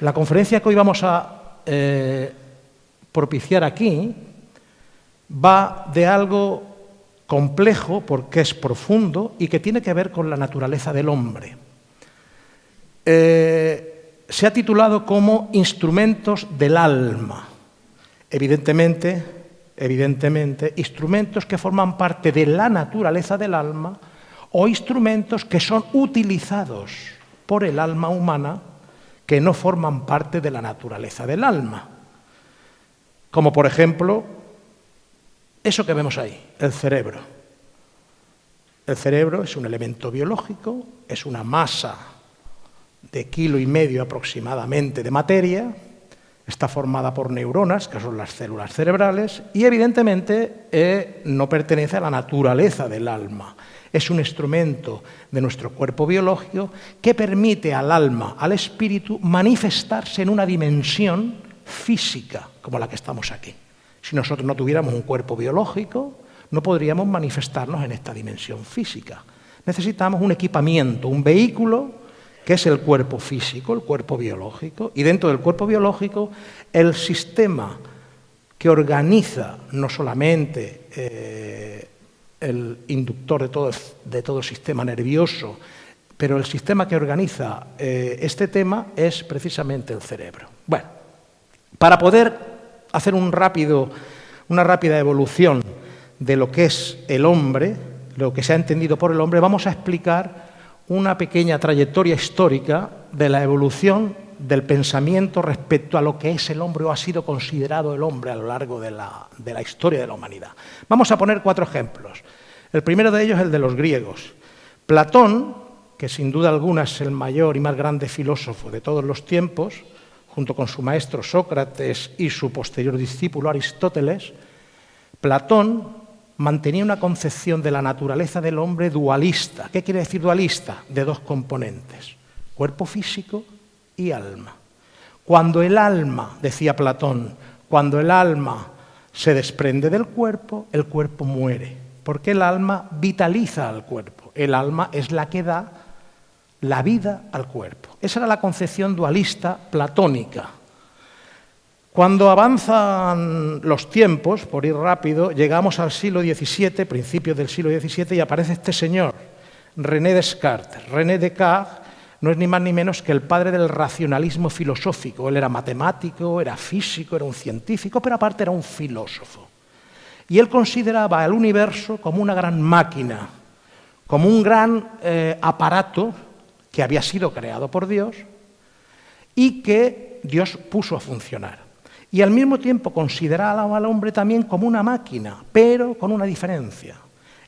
La conferencia que hoy vamos a eh, propiciar aquí va de algo complejo porque es profundo y que tiene que ver con la naturaleza del hombre. Eh, se ha titulado como Instrumentos del alma. Evidentemente, evidentemente, instrumentos que forman parte de la naturaleza del alma o instrumentos que son utilizados por el alma humana que no forman parte de la naturaleza del alma. Como por ejemplo, eso que vemos ahí, el cerebro. El cerebro es un elemento biológico, es una masa de kilo y medio aproximadamente de materia, está formada por neuronas, que son las células cerebrales, y evidentemente eh, no pertenece a la naturaleza del alma es un instrumento de nuestro cuerpo biológico que permite al alma, al espíritu, manifestarse en una dimensión física como la que estamos aquí. Si nosotros no tuviéramos un cuerpo biológico, no podríamos manifestarnos en esta dimensión física. Necesitamos un equipamiento, un vehículo que es el cuerpo físico, el cuerpo biológico, y dentro del cuerpo biológico el sistema que organiza no solamente eh, el inductor de todo, de todo sistema nervioso, pero el sistema que organiza eh, este tema es precisamente el cerebro. Bueno, para poder hacer un rápido, una rápida evolución de lo que es el hombre, lo que se ha entendido por el hombre, vamos a explicar una pequeña trayectoria histórica de la evolución del pensamiento respecto a lo que es el hombre o ha sido considerado el hombre a lo largo de la, de la historia de la humanidad. Vamos a poner cuatro ejemplos. El primero de ellos es el de los griegos. Platón, que sin duda alguna es el mayor y más grande filósofo de todos los tiempos, junto con su maestro Sócrates y su posterior discípulo Aristóteles, Platón mantenía una concepción de la naturaleza del hombre dualista. ¿Qué quiere decir dualista? De dos componentes, cuerpo físico y alma. Cuando el alma, decía Platón, cuando el alma se desprende del cuerpo, el cuerpo muere porque el alma vitaliza al cuerpo. El alma es la que da la vida al cuerpo. Esa era la concepción dualista platónica. Cuando avanzan los tiempos, por ir rápido, llegamos al siglo XVII, principios del siglo XVII, y aparece este señor, René Descartes. René Descartes no es ni más ni menos que el padre del racionalismo filosófico. Él era matemático, era físico, era un científico, pero aparte era un filósofo. Y él consideraba el universo como una gran máquina, como un gran eh, aparato que había sido creado por Dios y que Dios puso a funcionar. Y al mismo tiempo consideraba al hombre también como una máquina, pero con una diferencia.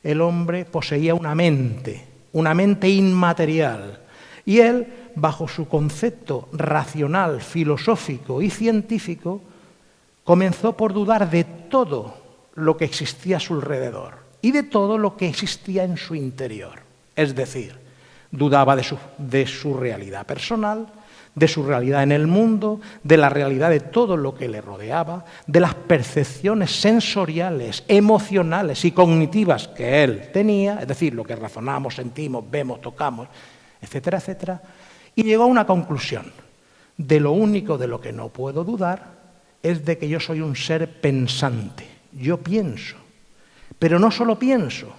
El hombre poseía una mente, una mente inmaterial, y él, bajo su concepto racional, filosófico y científico, comenzó por dudar de todo lo que existía a su alrededor y de todo lo que existía en su interior. Es decir, dudaba de su, de su, realidad personal, de su realidad en el mundo, de la realidad de todo lo que le rodeaba, de las percepciones sensoriales, emocionales y cognitivas que él tenía, es decir, lo que razonamos, sentimos, vemos, tocamos, etcétera, etcétera, y llegó a una conclusión. De lo único de lo que no puedo dudar es de que yo soy un ser pensante yo pienso, pero no solo pienso,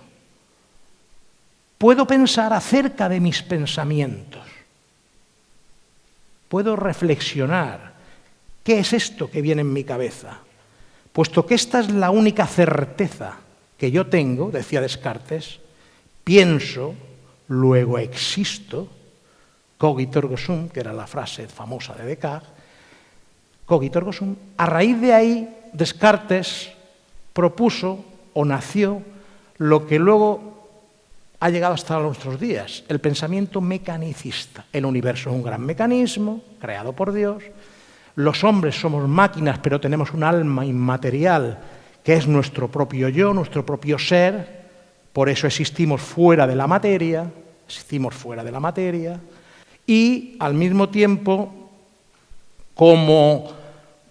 puedo pensar acerca de mis pensamientos, puedo reflexionar, ¿qué es esto que viene en mi cabeza? Puesto que esta es la única certeza que yo tengo, decía Descartes, pienso, luego existo, cogito ergo sum, que era la frase famosa de Descartes, cogito ergo sum, a raíz de ahí Descartes propuso o nació lo que luego ha llegado hasta nuestros días, el pensamiento mecanicista. El universo es un gran mecanismo creado por Dios. Los hombres somos máquinas, pero tenemos un alma inmaterial que es nuestro propio yo, nuestro propio ser. Por eso existimos fuera de la materia, existimos fuera de la materia. Y al mismo tiempo, como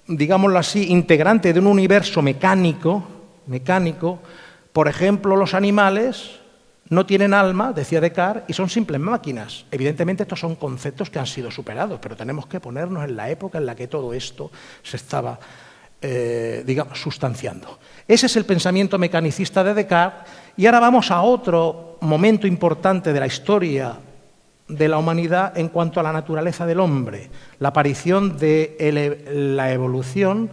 digámoslo así, integrante de un universo mecánico, mecánico, por ejemplo, los animales no tienen alma, decía Descartes, y son simples máquinas. Evidentemente estos son conceptos que han sido superados, pero tenemos que ponernos en la época en la que todo esto se estaba, eh, digamos, sustanciando. Ese es el pensamiento mecanicista de Descartes, y ahora vamos a otro momento importante de la historia de la humanidad en cuanto a la naturaleza del hombre, la aparición de la evolución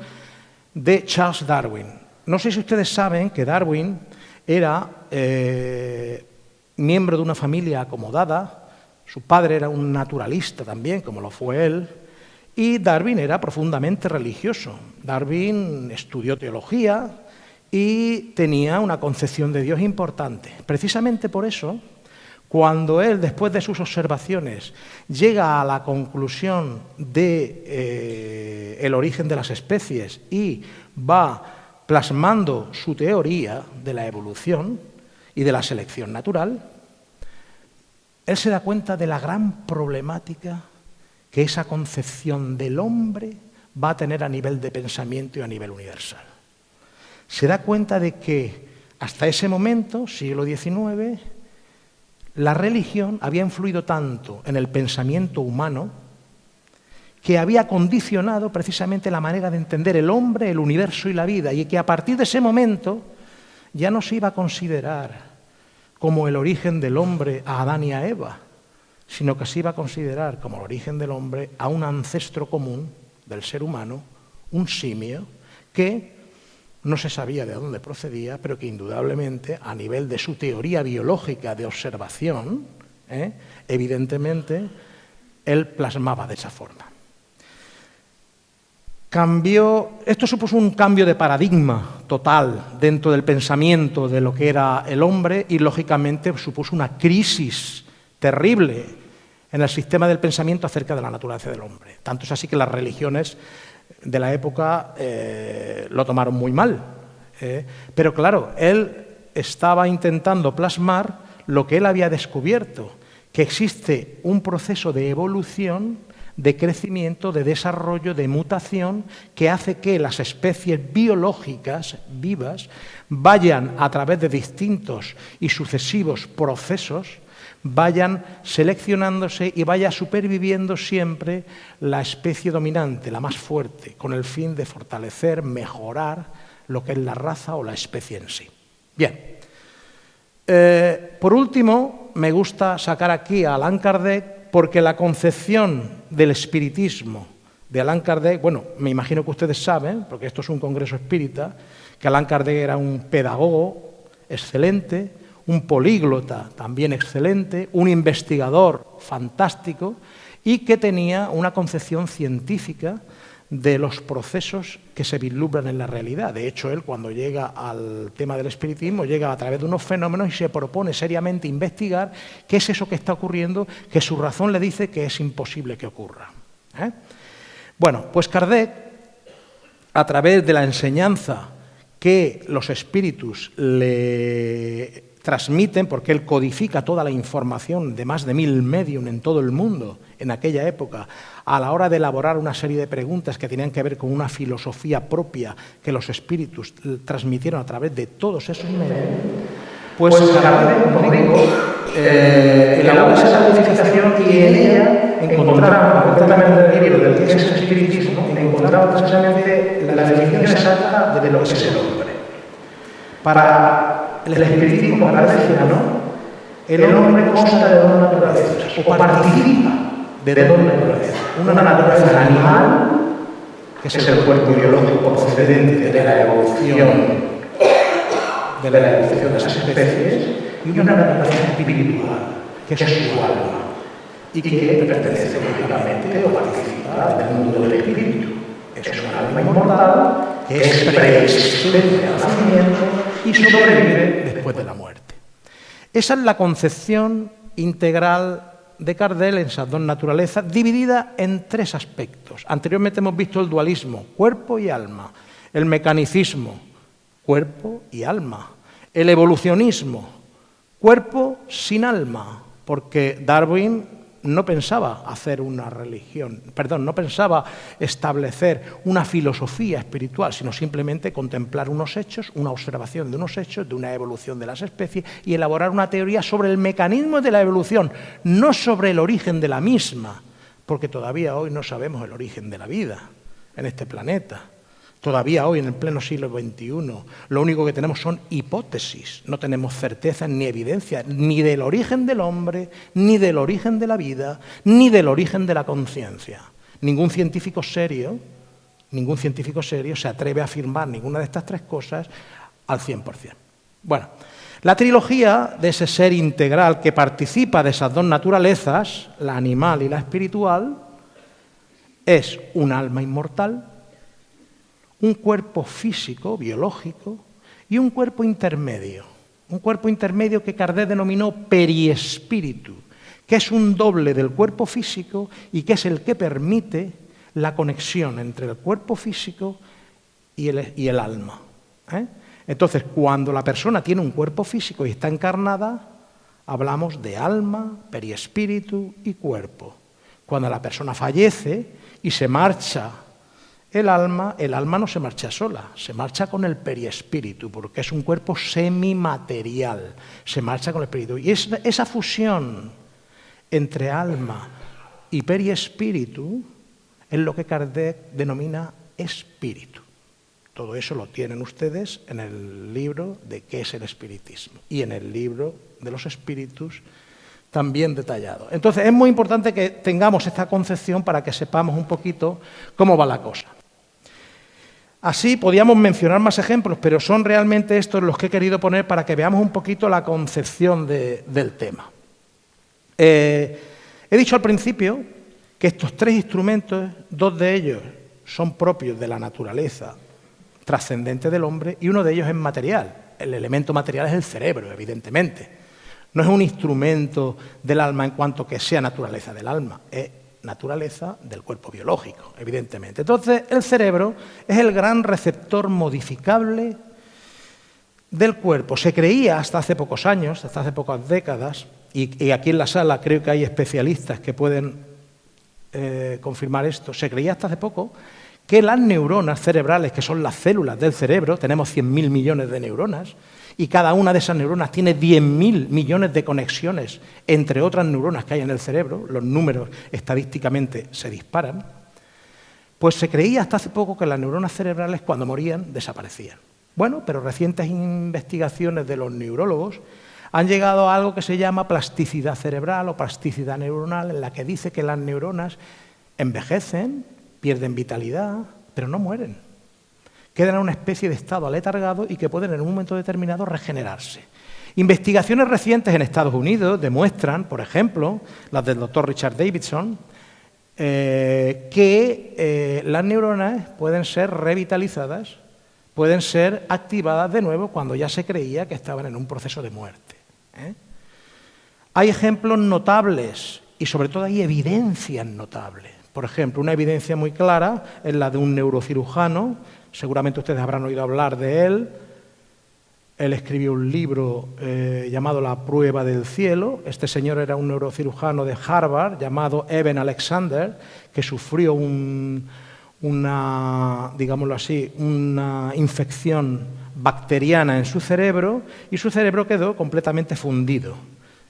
de Charles Darwin. No sé si ustedes saben que Darwin era eh, miembro de una familia acomodada, su padre era un naturalista también, como lo fue él, y Darwin era profundamente religioso. Darwin estudió teología y tenía una concepción de Dios importante. Precisamente por eso, cuando él, después de sus observaciones, llega a la conclusión de eh, origen de las especies y va plasmando su teoría de la evolución y de la selección natural, él se da cuenta de la gran problemática que esa concepción del hombre va a tener a nivel de pensamiento y a nivel universal. Se da cuenta de que hasta ese momento, siglo XIX, la religión había influido tanto en el pensamiento humano que había condicionado precisamente la manera de entender el hombre, el universo y la vida, y que a partir de ese momento ya no se iba a considerar como el origen del hombre a Adán y a Eva, sino que se iba a considerar como el origen del hombre a un ancestro común del ser humano, un simio, que no se sabía de dónde procedía, pero que indudablemente a nivel de su teoría biológica de observación, ¿eh? evidentemente, él plasmaba de esa forma cambió, esto supuso un cambio de paradigma total dentro del pensamiento de lo que era el hombre y lógicamente supuso una crisis terrible en el sistema del pensamiento acerca de la naturaleza del hombre. Tanto es así que las religiones de la época eh, lo tomaron muy mal. Eh. Pero claro, él estaba intentando plasmar lo que él había descubierto, que existe un proceso de evolución de crecimiento, de desarrollo, de mutación, que hace que las especies biológicas vivas vayan a través de distintos y sucesivos procesos, vayan seleccionándose y vaya superviviendo siempre la especie dominante, la más fuerte, con el fin de fortalecer, mejorar lo que es la raza o la especie en sí. Bien. Eh, por último, me gusta sacar aquí a Allan Kardec porque la concepción del espiritismo de Allan Kardec, bueno, me imagino que ustedes saben, porque esto es un congreso espírita, que Allan Kardec era un pedagogo excelente, un políglota también excelente, un investigador fantástico y que tenía una concepción científica de los procesos que se vislumbran en la realidad. De hecho, él cuando llega al tema del espiritismo llega a través de unos fenómenos y se propone seriamente investigar qué es eso que está ocurriendo, que su razón le dice que es imposible que ocurra. ¿eh? Bueno, pues Kardec, a través de la enseñanza que los espíritus le transmiten, porque él codifica toda la información de más de mil medios en todo el mundo en aquella época, a la hora de elaborar una serie de preguntas que tenían que ver con una filosofía propia que los espíritus transmitieron a través de todos esos medios, pues, pues como digo, eh, elaboró esa codificación y en ella encontramos, concretamente en el libro del que es el espiritismo, encontramos precisamente la definición exacta de lo que es el hombre. Para el espiritismo, para ¿no? el hombre consta de dos naturalezas, o participa de dos naturalezas. Una naturaleza animal, que es el cuerpo biológico procedente de la evolución de la evolución de esas especies, y una naturaleza espiritual, que es su alma, y que pertenece lógicamente o participa del mundo del espíritu. Es un alma inmortal que es preexistente al nacimiento y sobrevive después de la muerte. Esa es la concepción integral de Cardel en esas dos naturalezas, dividida en tres aspectos. Anteriormente hemos visto el dualismo, cuerpo y alma, el mecanicismo, cuerpo y alma, el evolucionismo, cuerpo sin alma, porque Darwin no pensaba hacer una religión, perdón, no pensaba establecer una filosofía espiritual, sino simplemente contemplar unos hechos, una observación de unos hechos, de una evolución de las especies y elaborar una teoría sobre el mecanismo de la evolución, no sobre el origen de la misma, porque todavía hoy no sabemos el origen de la vida en este planeta. Todavía hoy, en el pleno siglo XXI, lo único que tenemos son hipótesis, no tenemos certeza ni evidencia ni del origen del hombre, ni del origen de la vida, ni del origen de la conciencia. Ningún científico serio, ningún científico serio se atreve a afirmar ninguna de estas tres cosas al 100%. Bueno, la trilogía de ese ser integral que participa de esas dos naturalezas, la animal y la espiritual, es un alma inmortal, un cuerpo físico, biológico, y un cuerpo intermedio. Un cuerpo intermedio que Kardec denominó periespíritu, que es un doble del cuerpo físico y que es el que permite la conexión entre el cuerpo físico y el, alma. ¿eh? Entonces, cuando la persona tiene un cuerpo físico y está encarnada, hablamos de alma, periespíritu y cuerpo. Cuando la persona fallece y se marcha el alma, el alma no se marcha sola, se marcha con el periespíritu, porque es un cuerpo semimaterial, se marcha con el espíritu. Y esa fusión entre alma y periespíritu es lo que Kardec denomina espíritu. Todo eso lo tienen ustedes en el libro de qué es el espiritismo y en el libro de los espíritus también detallado. Entonces es muy importante que tengamos esta concepción para que sepamos un poquito cómo va la cosa. Así podíamos mencionar más ejemplos, pero son realmente estos los que he querido poner para que veamos un poquito la concepción del tema. Eh, he dicho al principio que estos tres instrumentos, dos de ellos son propios de la naturaleza trascendente del hombre y uno de ellos es material. El elemento material es el cerebro, evidentemente. No es un instrumento del alma en cuanto que sea naturaleza del alma, naturaleza del cuerpo biológico, evidentemente. Entonces, el cerebro es el gran receptor modificable del cuerpo. Se creía hasta hace pocos años, hasta hace pocas décadas, y, aquí en la sala creo que hay especialistas que pueden eh, confirmar esto, se creía hasta hace poco que las neuronas cerebrales, que son las células del cerebro, tenemos 100.000 millones de neuronas, y cada una de esas neuronas tiene 10.000 millones de conexiones entre otras neuronas que hay en el cerebro, los números estadísticamente se disparan, pues se creía hasta hace poco que las neuronas cerebrales cuando morían desaparecían. Bueno, pero recientes investigaciones de los neurólogos han llegado a algo que se llama plasticidad cerebral o plasticidad neuronal, en la que dice que las neuronas envejecen, pierden vitalidad, pero no mueren. Quedan en una especie de estado aletargado y que pueden en un momento determinado regenerarse. Investigaciones recientes en Estados Unidos demuestran, por ejemplo, las del doctor Richard Davidson, eh, que eh, las neuronas pueden ser revitalizadas, pueden ser activadas de nuevo cuando ya se creía que estaban en un proceso de muerte. ¿eh? Hay ejemplos notables y sobre todo hay evidencias notables. Por ejemplo, una evidencia muy clara es la de un neurocirujano, seguramente ustedes habrán oído hablar de él. Él escribió un libro eh, llamado La prueba del cielo. Este señor era un neurocirujano de Harvard llamado Evan Alexander, que sufrió una, digámoslo así, una infección bacteriana en su cerebro y su cerebro quedó completamente fundido.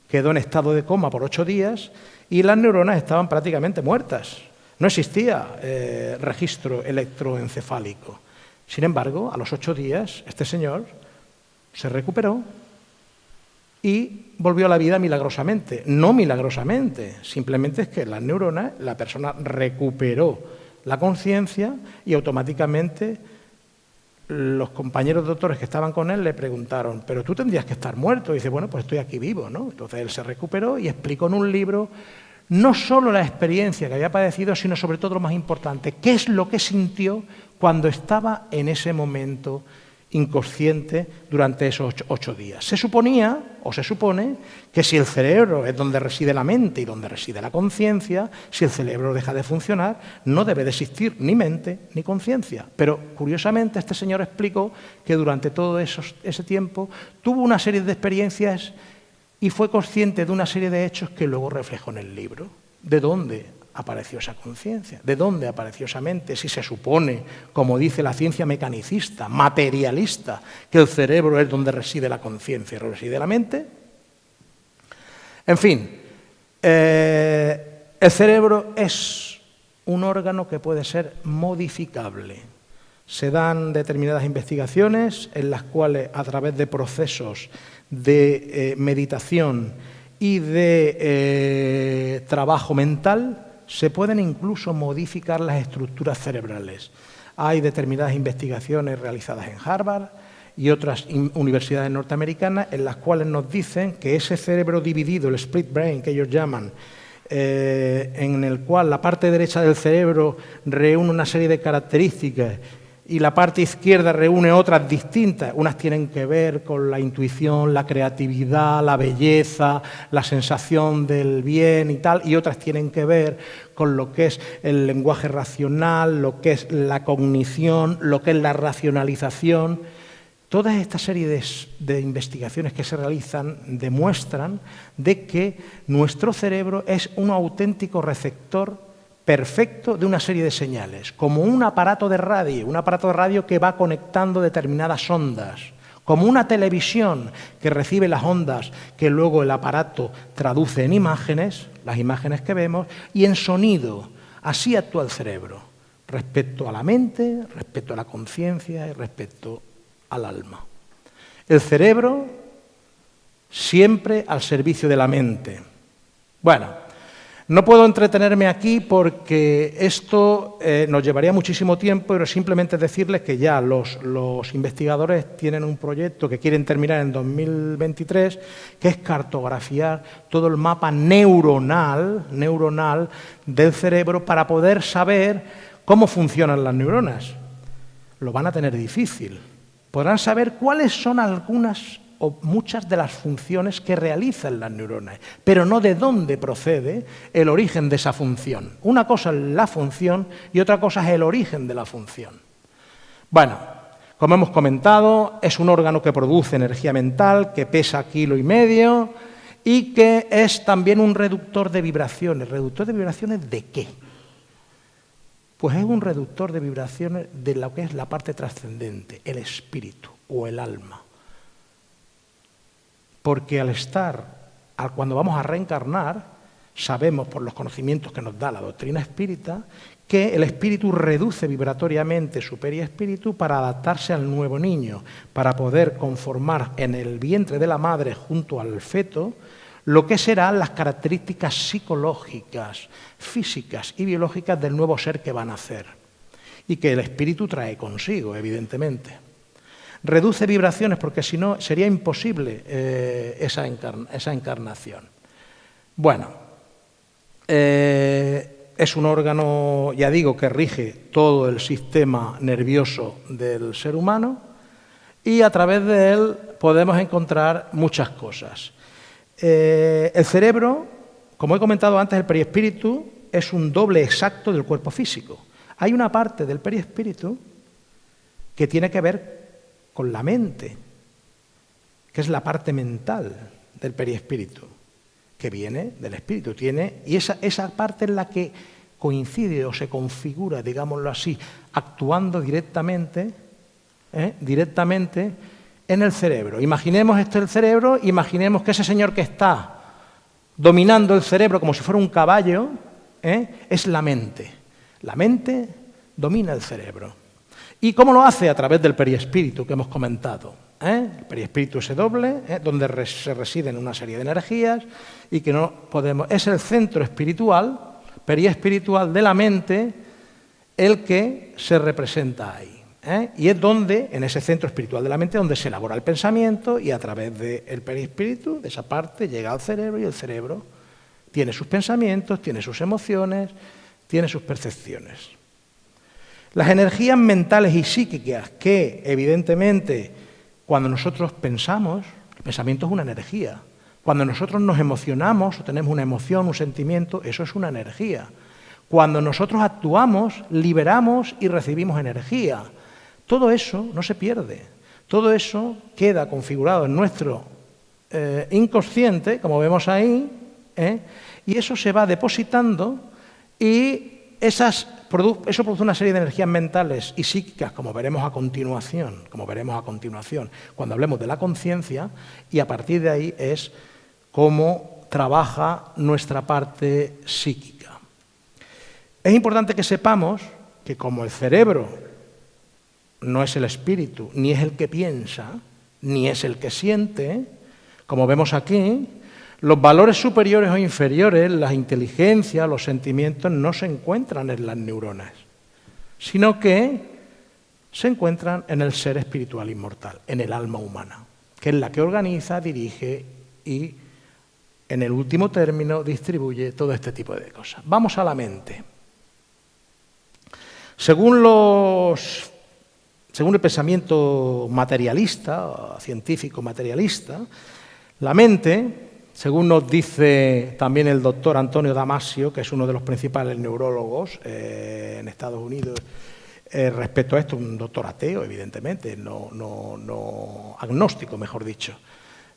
Quedó en estado de coma por ocho días y las neuronas estaban prácticamente muertas. No existía eh, registro electroencefálico. Sin embargo, a los ocho días, este señor se recuperó y volvió a la vida milagrosamente. No milagrosamente, simplemente es que las neuronas, la persona recuperó la conciencia y automáticamente los compañeros doctores que estaban con él le preguntaron, pero tú tendrías que estar muerto. Y dice, bueno, pues estoy aquí vivo, ¿no? Entonces él se recuperó y explicó en un libro no solo la experiencia que había padecido, sino sobre todo lo más importante, qué es lo que sintió cuando estaba en ese momento inconsciente durante esos ocho, días. Se suponía, o se supone, que si el cerebro es donde reside la mente y donde reside la conciencia, si el cerebro deja de funcionar, no debe de existir ni mente ni conciencia. Pero, curiosamente, este señor explicó que durante todo ese tiempo tuvo una serie de experiencias y fue consciente de una serie de hechos que luego reflejó en el libro. ¿De dónde apareció esa conciencia? ¿De dónde apareció esa mente? Si se supone, como dice la ciencia mecanicista, materialista, que el cerebro es donde reside la conciencia y reside la mente. En fin, eh, el cerebro es un órgano que puede ser modificable. Se dan determinadas investigaciones en las cuales, a través de procesos de eh, meditación y de eh, trabajo mental, se pueden incluso modificar las estructuras cerebrales. Hay determinadas investigaciones realizadas en Harvard y otras universidades norteamericanas en las cuales nos dicen que ese cerebro dividido, el split brain que ellos llaman, eh, en el cual la parte derecha del cerebro reúne una serie de características y la parte izquierda reúne otras distintas. Unas tienen que ver con la intuición, la creatividad, la belleza, la sensación del bien y tal, y otras tienen que ver con lo que es el lenguaje racional, lo que es la cognición, lo que es la racionalización. Toda esta serie de, de investigaciones que se realizan demuestran de que nuestro cerebro es un auténtico receptor perfecto de una serie de señales, como un aparato de radio, un aparato de radio que va conectando determinadas ondas, como una televisión que recibe las ondas que luego el aparato traduce en imágenes, las imágenes que vemos, y en sonido. Así actúa el cerebro, respecto a la mente, respecto a la conciencia y respecto al alma. El cerebro siempre al servicio de la mente. Bueno, no puedo entretenerme aquí porque esto eh, nos llevaría muchísimo tiempo, pero simplemente decirles que ya los, investigadores tienen un proyecto que quieren terminar en 2023, que es cartografiar todo el mapa neuronal, neuronal del cerebro para poder saber cómo funcionan las neuronas. Lo van a tener difícil. Podrán saber cuáles son algunas o muchas de las funciones que realizan las neuronas, pero no de dónde procede el origen de esa función. Una cosa es la función y otra cosa es el origen de la función. Bueno, como hemos comentado, es un órgano que produce energía mental, que pesa kilo y medio y que es también un reductor de vibraciones. ¿Reductor de vibraciones de qué? Pues es un reductor de vibraciones de lo que es la parte trascendente, el espíritu o el alma. Porque al estar, cuando vamos a reencarnar, sabemos por los conocimientos que nos da la doctrina espírita que el espíritu reduce vibratoriamente su periespíritu para adaptarse al nuevo niño, para poder conformar en el vientre de la madre junto al feto lo que serán las características psicológicas, físicas y biológicas del nuevo ser que va a nacer y que el espíritu trae consigo, evidentemente reduce vibraciones porque si no sería imposible eh, esa, encarnación. Bueno, eh, es un órgano, ya digo, que rige todo el sistema nervioso del ser humano y a través de él podemos encontrar muchas cosas. Eh, el cerebro, como he comentado antes, el periespíritu es un doble exacto del cuerpo físico. Hay una parte del periespíritu que tiene que ver con la mente, que es la parte mental del periespíritu, que viene del espíritu. Tiene, y esa, esa parte es la que coincide o se configura, digámoslo así, actuando directamente, ¿eh? directamente en el cerebro. Imaginemos este el cerebro, imaginemos que ese señor que está dominando el cerebro como si fuera un caballo, ¿eh? es la mente. La mente domina el cerebro. ¿Y cómo lo hace? A través del periespíritu que hemos comentado. ¿eh? El periespíritu es doble, ¿eh? donde se residen una serie de energías y que no podemos. Es el centro espiritual, periespiritual de la mente, el que se representa ahí. ¿eh? Y es donde, en ese centro espiritual de la mente, donde se elabora el pensamiento y a través del perispíritu, de esa parte, llega al cerebro y el cerebro tiene sus pensamientos, tiene sus emociones, tiene sus percepciones. Las energías mentales y psíquicas que, evidentemente, cuando nosotros pensamos, el pensamiento es una energía. Cuando nosotros nos emocionamos o tenemos una emoción, un sentimiento, eso es una energía. Cuando nosotros actuamos, liberamos y recibimos energía. Todo eso no se pierde. Todo eso queda configurado en nuestro eh, inconsciente, como vemos ahí, ¿eh? y eso se va depositando y esas, eso produce una serie de energías mentales y psíquicas, como veremos a continuación, como veremos a continuación, cuando hablemos de la conciencia, y a partir de ahí es cómo trabaja nuestra parte psíquica. Es importante que sepamos que como el cerebro no es el espíritu, ni es el que piensa, ni es el que siente, como vemos aquí, los valores superiores o inferiores, la inteligencia, los sentimientos, no se encuentran en las neuronas, sino que se encuentran en el ser espiritual inmortal, en el alma humana, que es la que organiza, dirige y, en el último término, distribuye todo este tipo de cosas. Vamos a la mente. Según los según el pensamiento materialista, científico materialista, la mente, según nos dice también el doctor Antonio Damasio, que es uno de los principales neurólogos eh, en Estados Unidos, eh, respecto a esto, un doctor ateo, evidentemente, no, no, agnóstico, mejor dicho.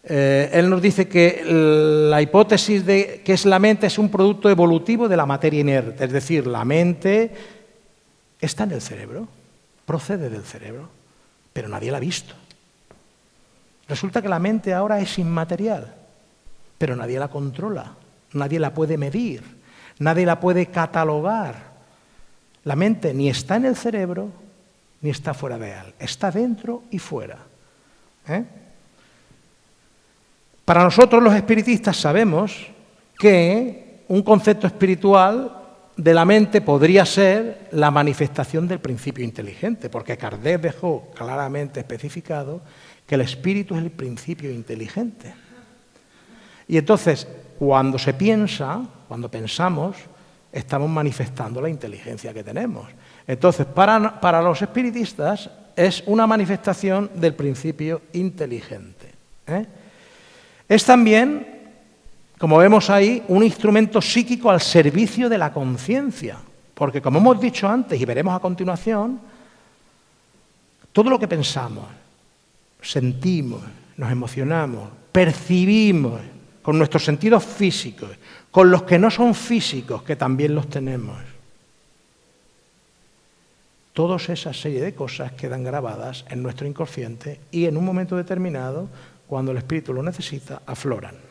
Eh, él nos dice que la hipótesis de que es la mente es un producto evolutivo de la materia inerte, es decir, la mente está en el cerebro procede del cerebro, pero nadie la ha visto. Resulta que la mente ahora es inmaterial, pero nadie la controla, nadie la puede medir, nadie la puede catalogar. La mente ni está en el cerebro ni está fuera de él, está dentro y fuera. ¿eh? Para nosotros los espiritistas sabemos que un concepto espiritual de la mente podría ser la manifestación del principio inteligente, porque Kardec dejó claramente especificado que el espíritu es el principio inteligente. Y entonces, cuando se piensa, cuando pensamos, estamos manifestando la inteligencia que tenemos. Entonces, para, los espiritistas es una manifestación del principio inteligente. ¿eh? Es también como vemos ahí, un instrumento psíquico al servicio de la conciencia. Porque como hemos dicho antes y veremos a continuación, todo lo que pensamos, sentimos, nos emocionamos, percibimos con nuestros sentidos físicos, con los que no son físicos, que también los tenemos. Todas esa serie de cosas quedan grabadas en nuestro inconsciente y en un momento determinado, cuando el espíritu lo necesita, afloran.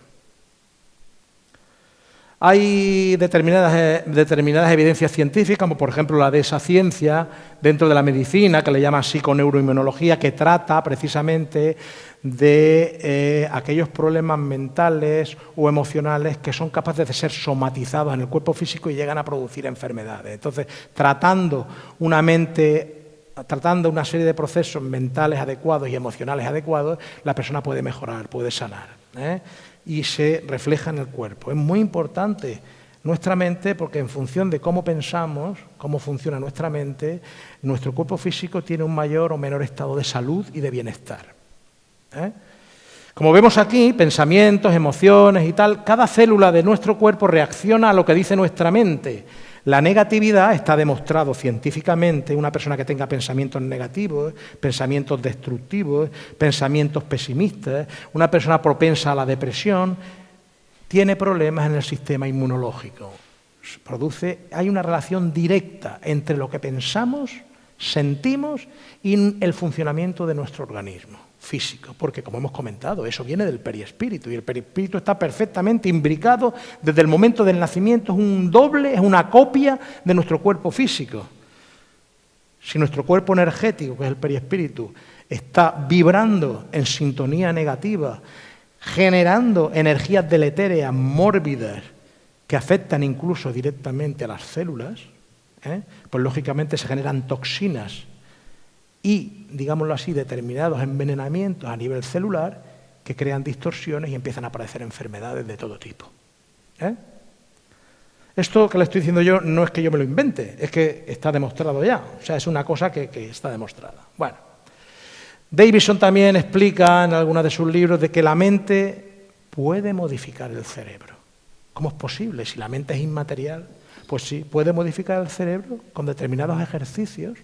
Hay determinadas, eh, determinadas, evidencias científicas, como por ejemplo la de esa ciencia dentro de la medicina, que le llama psiconeuroinmunología, que trata precisamente de eh, aquellos problemas mentales o emocionales que son capaces de ser somatizados en el cuerpo físico y llegan a producir enfermedades. Entonces, tratando una mente tratando una serie de procesos mentales adecuados y emocionales adecuados, la persona puede mejorar, puede sanar. ¿eh? Y se refleja en el cuerpo. Es muy importante nuestra mente porque en función de cómo pensamos, cómo funciona nuestra mente, nuestro cuerpo físico tiene un mayor o menor estado de salud y de bienestar. ¿eh? Como vemos aquí, pensamientos, emociones y tal, cada célula de nuestro cuerpo reacciona a lo que dice nuestra mente. La negatividad está demostrado científicamente, una persona que tenga pensamientos negativos, pensamientos destructivos, pensamientos pesimistas, una persona propensa a la depresión, tiene problemas en el sistema inmunológico. Produce, hay una relación directa entre lo que pensamos, sentimos y el funcionamiento de nuestro organismo físico, porque como hemos comentado, eso viene del perispíritu y el perispíritu está perfectamente imbricado desde el momento del nacimiento, es un doble, es una copia de nuestro cuerpo físico. Si nuestro cuerpo energético, que es el perispíritu, está vibrando en sintonía negativa, generando energías deletéreas, mórbidas, que afectan incluso directamente a las células, ¿eh? pues lógicamente se generan toxinas y, digámoslo así, determinados envenenamientos a nivel celular que crean distorsiones y empiezan a aparecer enfermedades de todo tipo. ¿eh? Esto que le estoy diciendo yo no es que yo me lo invente, es que está demostrado ya. O sea, es una cosa que, que está demostrada. Bueno, Davidson también explica en algunos de sus libros de que la mente puede modificar el cerebro. ¿Cómo es posible? Si la mente es inmaterial, pues sí, puede modificar el cerebro con determinados ejercicios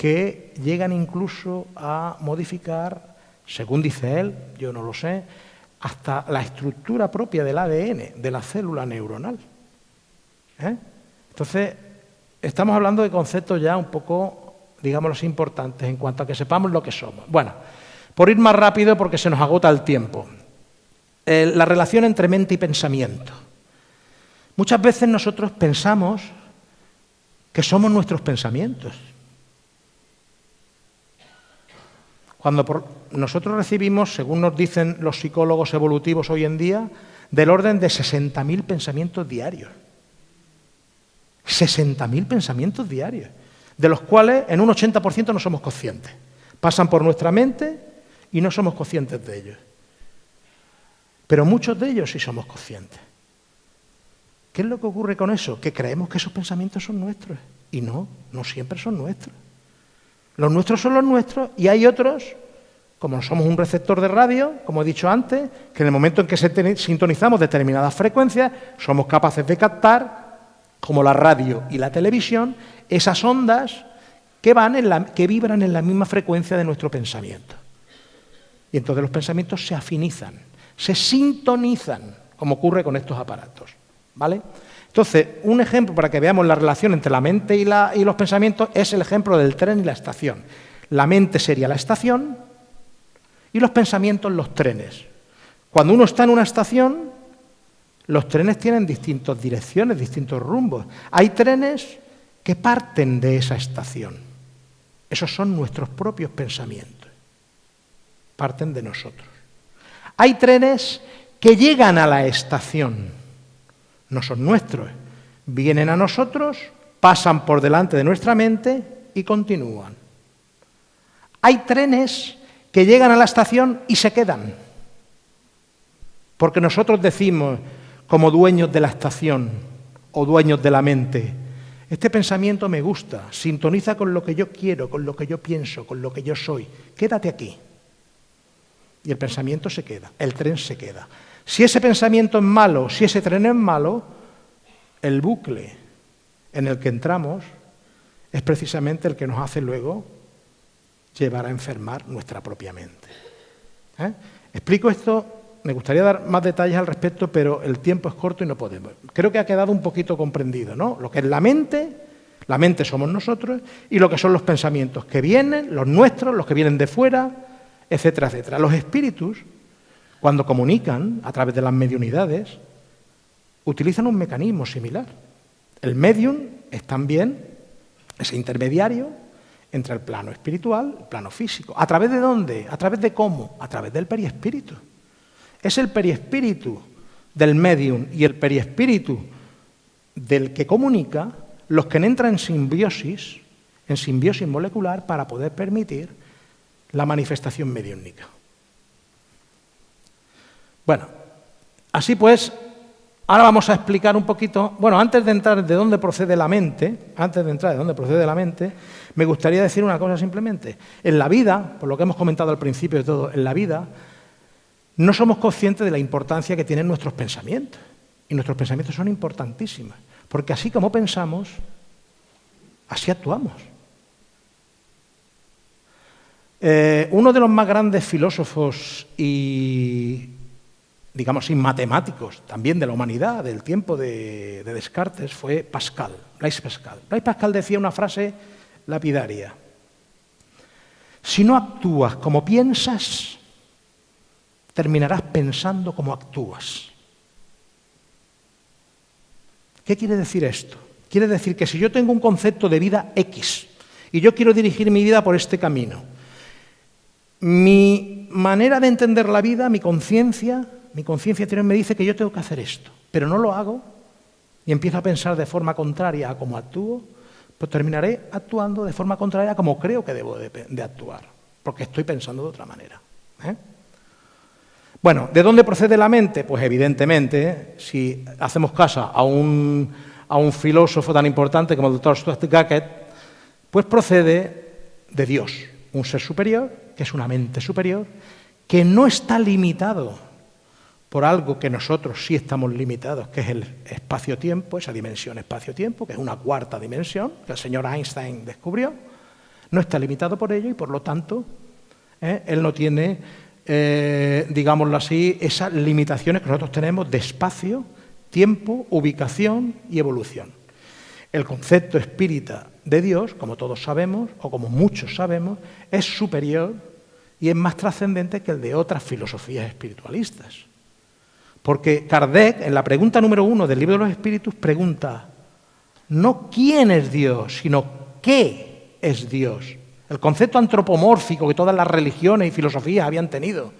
que llegan incluso a modificar, según dice él, yo no lo sé, hasta la estructura propia del ADN, de la célula neuronal. ¿Eh? Entonces, estamos hablando de conceptos ya un poco, digamos, importantes en cuanto a que sepamos lo que somos. Bueno, por ir más rápido, porque se nos agota el tiempo. la relación entre mente y pensamiento. Muchas veces nosotros pensamos que somos nuestros pensamientos. Cuando nosotros recibimos, según nos dicen los psicólogos evolutivos hoy en día, del orden de 60.000 pensamientos diarios. 60.000 pensamientos diarios, de los cuales en un 80% no somos conscientes. Pasan por nuestra mente y no somos conscientes de ellos. Pero muchos de ellos sí somos conscientes. ¿Qué es lo que ocurre con eso? Que creemos que esos pensamientos son nuestros. Y no, no siempre son nuestros. Los nuestros son los nuestros y hay otros, como somos un receptor de radio, como he dicho antes, que en el momento en que sintonizamos determinadas frecuencias, somos capaces de captar, como la radio y la televisión, esas ondas que, van en la, que vibran en la misma frecuencia de nuestro pensamiento. Y entonces los pensamientos se afinizan, se sintonizan, como ocurre con estos aparatos. ¿Vale? Entonces, un ejemplo para que veamos la relación entre la mente y, los pensamientos es el ejemplo del tren y la estación. La mente sería la estación y los pensamientos los trenes. Cuando uno está en una estación, los trenes tienen distintas direcciones, distintos rumbos. Hay trenes que parten de esa estación. Esos son nuestros propios pensamientos. Parten de nosotros. Hay trenes que llegan a la estación no son nuestros. Vienen a nosotros, pasan por delante de nuestra mente y continúan. Hay trenes que llegan a la estación y se quedan. Porque nosotros decimos, como dueños de la estación o dueños de la mente, este pensamiento me gusta, sintoniza con lo que yo quiero, con lo que yo pienso, con lo que yo soy. Quédate aquí. Y el pensamiento se queda, el tren se queda. Si ese pensamiento es malo, si ese tren es malo, el bucle en el que entramos es precisamente el que nos hace luego llevar a enfermar nuestra propia mente. ¿Eh? Explico esto, me gustaría dar más detalles al respecto, pero el tiempo es corto y no podemos. Creo que ha quedado un poquito comprendido, ¿no? Lo que es la mente, la mente somos nosotros, y lo que son los pensamientos que vienen, los nuestros, los que vienen de fuera, etcétera, etcétera. Los espíritus cuando comunican a través de las mediunidades, utilizan un mecanismo similar. El medium es también ese intermediario entre el plano espiritual y el plano físico. ¿A través de dónde? ¿A través de cómo? A través del periespíritu. Es el periespíritu del medium y el periespíritu del que comunica los que entran en simbiosis, en simbiosis molecular para poder permitir la manifestación mediúnica. Bueno, así pues, ahora vamos a explicar un poquito, bueno, antes de entrar de dónde procede la mente, antes de entrar de dónde procede la mente, me gustaría decir una cosa simplemente. En la vida, por lo que hemos comentado al principio de todo, en la vida, no somos conscientes de la importancia que tienen nuestros pensamientos. Y nuestros pensamientos son importantísimos, porque así como pensamos, así actuamos. Eh, uno de los más grandes filósofos y digamos, sin matemáticos, también de la humanidad, del tiempo de, Descartes, fue Pascal, Blaise Pascal. Blaise Pascal decía una frase lapidaria. Si no actúas como piensas, terminarás pensando como actúas. ¿Qué quiere decir esto? Quiere decir que si yo tengo un concepto de vida X y yo quiero dirigir mi vida por este camino, mi manera de entender la vida, mi conciencia, mi conciencia interior me dice que yo tengo que hacer esto, pero no lo hago y empiezo a pensar de forma contraria a cómo actúo, pues terminaré actuando de forma contraria a como creo que debo de, actuar, porque estoy pensando de otra manera. ¿eh? Bueno, ¿de dónde procede la mente? Pues evidentemente, si hacemos caso a un, a un filósofo tan importante como el doctor Stuart Gackett, pues procede de Dios, un ser superior, que es una mente superior, que no está limitado por algo que nosotros sí estamos limitados, que es el espacio-tiempo, esa dimensión espacio-tiempo, que es una cuarta dimensión que el señor Einstein descubrió, no está limitado por ello y por lo tanto eh, él no tiene eh, digámoslo así, esas limitaciones que nosotros tenemos de espacio, tiempo, ubicación y evolución. El concepto espírita de Dios, como todos sabemos, o como muchos sabemos, es superior y es más trascendente que el de otras filosofías espiritualistas. Porque Kardec, en la pregunta número uno del libro de los espíritus, pregunta, no quién es Dios, sino qué es Dios. El concepto antropomórfico que todas las religiones y filosofías habían tenido,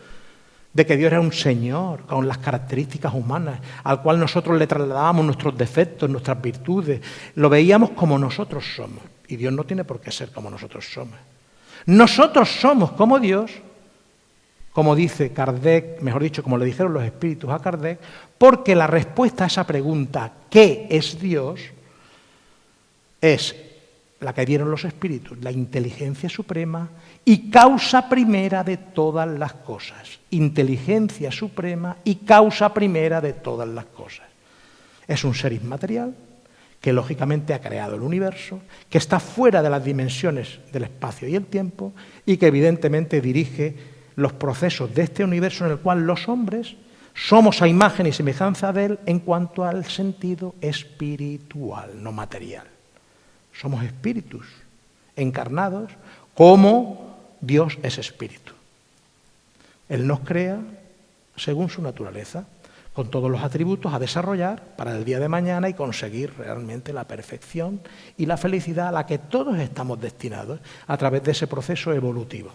de que Dios era un Señor con las características humanas, al cual nosotros le trasladábamos nuestros defectos, nuestras virtudes, lo veíamos como nosotros somos. Y Dios no tiene por qué ser como nosotros somos. Nosotros somos como Dios como dice Kardec, mejor dicho, como le dijeron los espíritus a Kardec, porque la respuesta a esa pregunta, ¿qué es Dios?, es la que dieron los espíritus, la inteligencia suprema y causa primera de todas las cosas. Inteligencia suprema y causa primera de todas las cosas. Es un ser inmaterial que lógicamente ha creado el universo, que está fuera de las dimensiones del espacio y el tiempo y que evidentemente dirige los procesos de este universo en el cual los hombres somos a imagen y semejanza de él en cuanto al sentido espiritual, no material. Somos espíritus encarnados como Dios es espíritu. Él nos crea según su naturaleza, con todos los atributos a desarrollar para el día de mañana y conseguir realmente la perfección y la felicidad a la que todos estamos destinados a través de ese proceso evolutivo.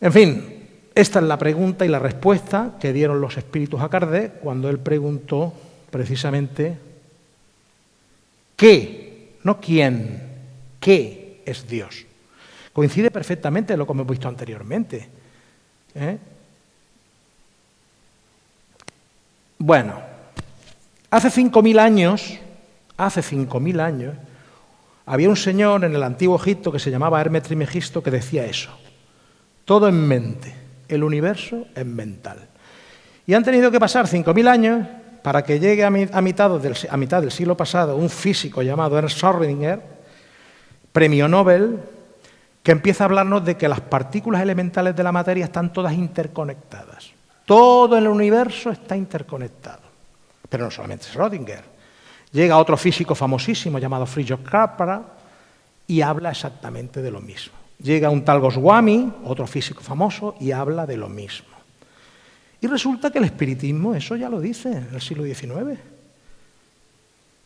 En fin, esta es la pregunta y la respuesta que dieron los espíritus a Kardec cuando él preguntó precisamente qué, no quién, qué es Dios. Coincide perfectamente lo que hemos visto anteriormente. ¿eh? Bueno, hace 5.000 años, hace 5.000 años, había un señor en el antiguo Egipto que se llamaba Hermes Trimegisto que decía eso. Todo en mente. El universo es mental. Y han tenido que pasar 5.000 años para que llegue a, mitad del, siglo pasado un físico llamado Ernst Schrödinger, premio Nobel, que empieza a hablarnos de que las partículas elementales de la materia están todas interconectadas. Todo el universo está interconectado. Pero no solamente Schrödinger. Llega otro físico famosísimo llamado Fritjof Capra y habla exactamente de lo mismo. Llega un tal Goswami, otro físico famoso, y habla de lo mismo. Y resulta que el espiritismo, eso ya lo dice en el siglo XIX.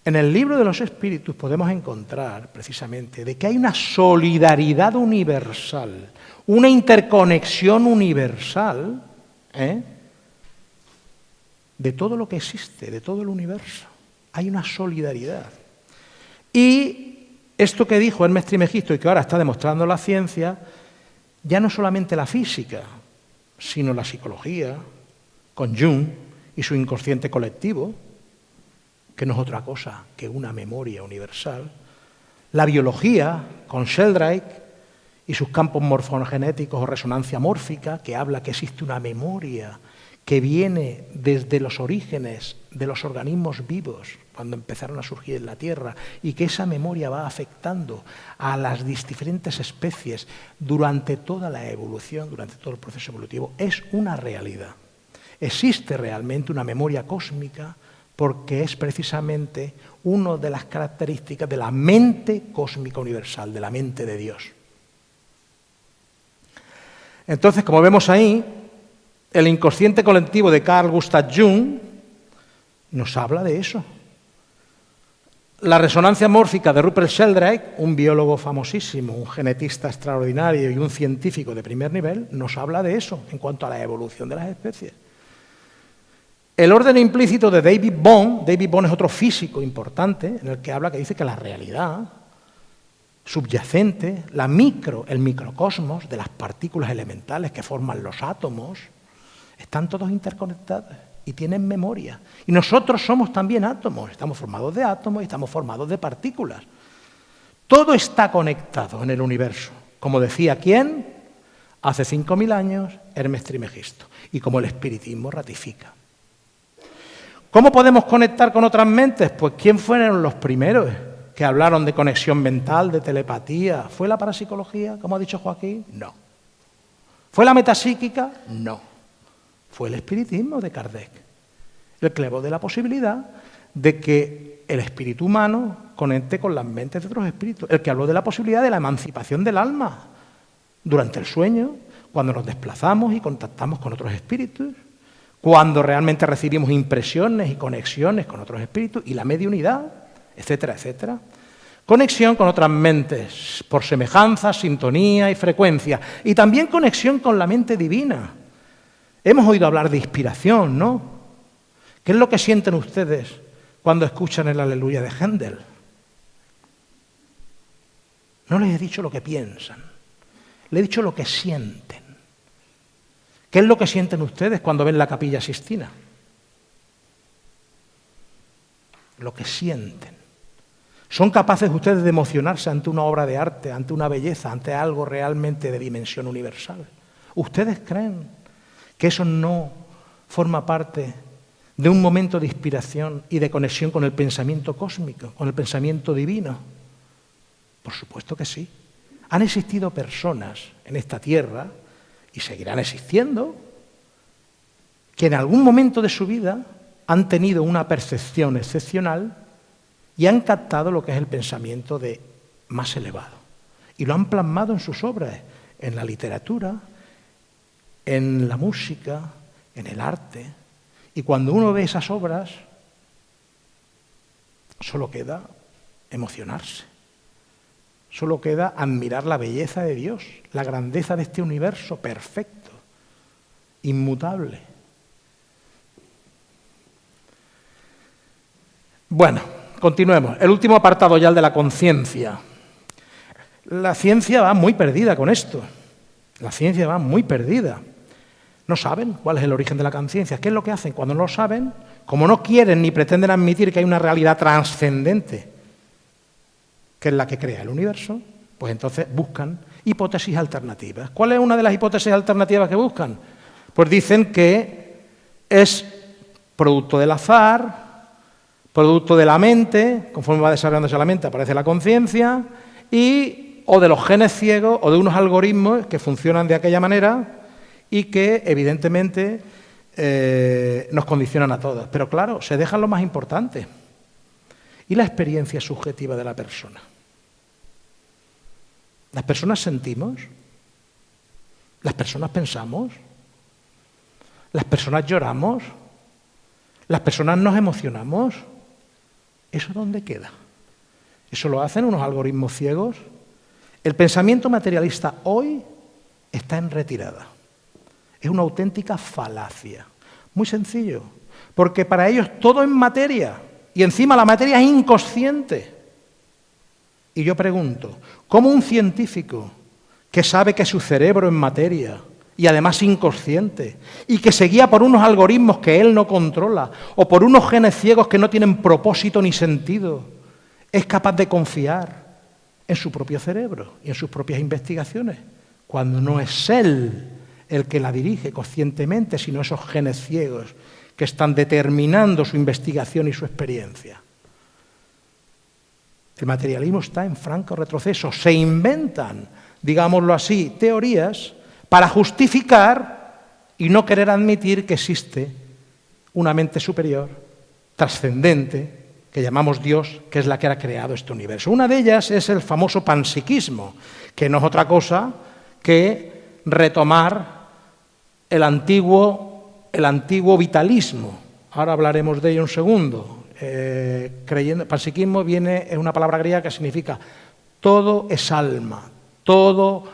En el libro de los espíritus podemos encontrar precisamente de que hay una solidaridad universal, una interconexión universal ¿eh? de todo lo que existe, de todo el universo. Hay una solidaridad. Y esto que dijo Hermes Trimegisto y que ahora está demostrando la ciencia, ya no solamente la física, sino la psicología, con Jung y su inconsciente colectivo, que no es otra cosa que una memoria universal, la biología, con Sheldrake y sus campos morfogenéticos o resonancia mórfica, que habla que existe una memoria que viene desde los orígenes de los organismos vivos, cuando empezaron a surgir en la Tierra, y que esa memoria va afectando a las diferentes especies durante toda la evolución, durante todo el proceso evolutivo, es una realidad. Existe realmente una memoria cósmica porque es precisamente una de las características de la mente cósmica universal, de la mente de Dios. Entonces, como vemos ahí, el inconsciente colectivo de Carl Gustav Jung nos habla de eso. La resonancia mórfica de Rupert Sheldrake, un biólogo famosísimo, un genetista extraordinario y un científico de primer nivel, nos habla de eso en cuanto a la evolución de las especies. El orden implícito de David Bond, David Bond es otro físico importante, en el que habla que dice que la realidad subyacente, la micro, el microcosmos de las partículas elementales que forman los átomos, están todos interconectados y tienen memoria. Y nosotros somos también átomos, estamos formados de átomos y estamos formados de partículas. Todo está conectado en el universo. Como decía quién, hace 5.000 años, Hermes Trimegisto, y como el espiritismo ratifica. ¿Cómo podemos conectar con otras mentes? Pues ¿quién fueron los primeros que hablaron de conexión mental, de telepatía? ¿Fue la parapsicología, como ha dicho Joaquín? No. ¿Fue la metapsíquica? No. Fue el espiritismo de Kardec, el que de la posibilidad de que el espíritu humano conecte con las mentes de otros espíritus, el que habló de la posibilidad de la emancipación del alma durante el sueño, cuando nos desplazamos y contactamos con otros espíritus, cuando realmente recibimos impresiones y conexiones con otros espíritus y la mediunidad, etcétera, etcétera. Conexión con otras mentes, por semejanza, sintonía y frecuencia. Y también conexión con la mente divina. Hemos oído hablar de inspiración, ¿no? ¿Qué es lo que sienten ustedes cuando escuchan el aleluya de Händel? No les he dicho lo que piensan, les he dicho lo que sienten. ¿Qué es lo que sienten ustedes cuando ven la capilla sistina? Lo que sienten. ¿Son capaces ustedes de emocionarse ante una obra de arte, ante una belleza, ante algo realmente de dimensión universal? ¿Ustedes creen que eso no forma parte de un momento de inspiración y de conexión con el pensamiento cósmico, con el pensamiento divino? Por supuesto que sí. Han existido personas en esta tierra, y seguirán existiendo, que en algún momento de su vida han tenido una percepción excepcional y han captado lo que es el pensamiento de más elevado. Y lo han plasmado en sus obras, en la literatura, en la música, en el arte. Y cuando uno ve esas obras, solo queda emocionarse. Solo queda admirar la belleza de Dios, la grandeza de este universo perfecto, inmutable. Bueno, Continuemos. El último apartado ya, el de la conciencia. La ciencia va muy perdida con esto. La ciencia va muy perdida. No saben cuál es el origen de la conciencia. ¿Qué es lo que hacen? Cuando no lo saben, como no quieren ni pretenden admitir que hay una realidad trascendente, que es la que crea el universo, pues entonces buscan hipótesis alternativas. ¿Cuál es una de las hipótesis alternativas que buscan? Pues dicen que es producto del azar, producto de la mente, conforme va desarrollándose la mente aparece la conciencia, y o de los genes ciegos o de unos algoritmos que funcionan de aquella manera y que evidentemente eh, nos condicionan a todos. Pero claro, se dejan lo más importante. Y la experiencia subjetiva de la persona. Las personas sentimos, las personas pensamos, las personas lloramos, las personas nos emocionamos. ¿Eso dónde queda? ¿Eso lo hacen unos algoritmos ciegos? El pensamiento materialista hoy está en retirada. Es una auténtica falacia. Muy sencillo, porque para ellos todo es materia y encima la materia es inconsciente. Y yo pregunto, ¿cómo un científico que sabe que su cerebro es materia, y además inconsciente, y que se guía por unos algoritmos que él no controla, o por unos genes ciegos que no tienen propósito ni sentido, es capaz de confiar en su propio cerebro y en sus propias investigaciones, cuando no es él el que la dirige conscientemente, sino esos genes ciegos que están determinando su investigación y su experiencia. El materialismo está en franco retroceso. Se inventan, digámoslo así, teorías para justificar y no querer admitir que existe una mente superior, trascendente, que llamamos Dios, que es la que ha creado este universo. Una de ellas es el famoso panpsiquismo, que no es otra cosa que retomar el antiguo, el antiguo vitalismo. Ahora hablaremos de ello un segundo. Eh, creyendo, panpsiquismo viene, es una palabra griega que significa todo es alma, todo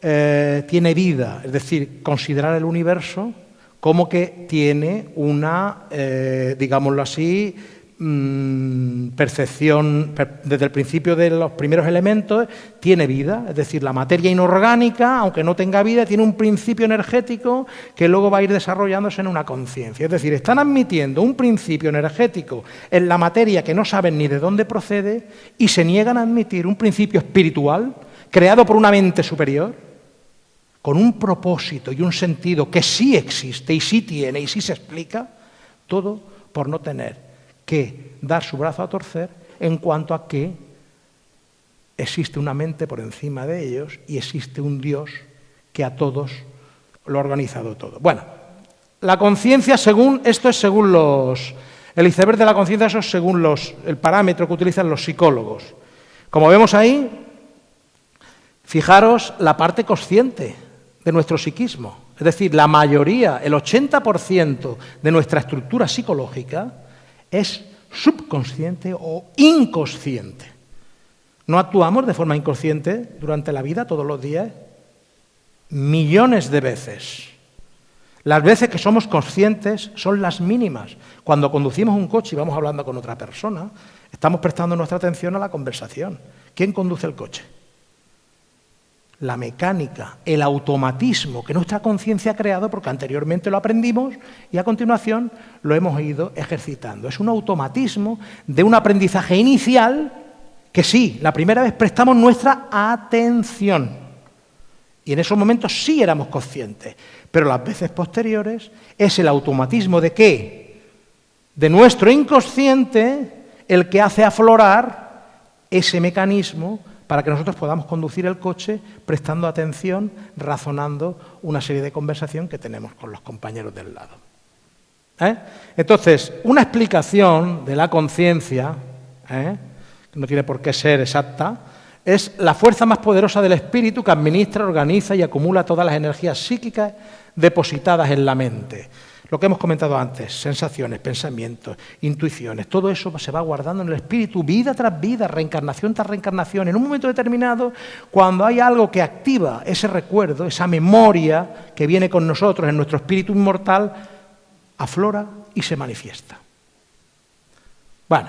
eh, tiene vida, es decir, considerar el universo como que tiene una, eh, digámoslo así, mm, percepción desde el principio de los primeros elementos, tiene vida, es decir, la materia inorgánica, aunque no tenga vida, tiene un principio energético que luego va a ir desarrollándose en una conciencia. Es decir, están admitiendo un principio energético en la materia que no saben ni de dónde procede y se niegan a admitir un principio espiritual creado por una mente superior con un propósito y un sentido que sí existe y sí tiene y sí se explica, todo por no tener que dar su brazo a torcer en cuanto a que existe una mente por encima de ellos y existe un Dios que a todos lo ha organizado todo. Bueno, la conciencia según, esto es según los, el iceberg de la conciencia, eso es según los, el parámetro que utilizan los psicólogos. Como vemos ahí, fijaros la parte consciente de nuestro psiquismo. Es decir, la mayoría, el 80% de nuestra estructura psicológica es subconsciente o inconsciente. No actuamos de forma inconsciente durante la vida, todos los días, millones de veces. Las veces que somos conscientes son las mínimas. Cuando conducimos un coche y vamos hablando con otra persona, estamos prestando nuestra atención a la conversación. ¿Quién conduce el coche? La mecánica, el automatismo que nuestra conciencia ha creado porque anteriormente lo aprendimos y a continuación lo hemos ido ejercitando. Es un automatismo de un aprendizaje inicial que sí, la primera vez prestamos nuestra atención. Y en esos momentos sí éramos conscientes. Pero las veces posteriores es el automatismo de qué? De nuestro inconsciente el que hace aflorar ese mecanismo para que nosotros podamos conducir el coche prestando atención, razonando una serie de conversación que tenemos con los compañeros del lado. ¿Eh? Entonces, una explicación de la conciencia, ¿eh? no tiene por qué ser exacta, es la fuerza más poderosa del espíritu que administra, organiza y acumula todas las energías psíquicas depositadas en la mente. Lo que hemos comentado antes, sensaciones, pensamientos, intuiciones, todo eso se va guardando en el espíritu vida tras vida, reencarnación tras reencarnación. En un momento determinado, cuando hay algo que activa ese recuerdo, esa memoria que viene con nosotros en nuestro espíritu inmortal, aflora y se manifiesta. Bueno,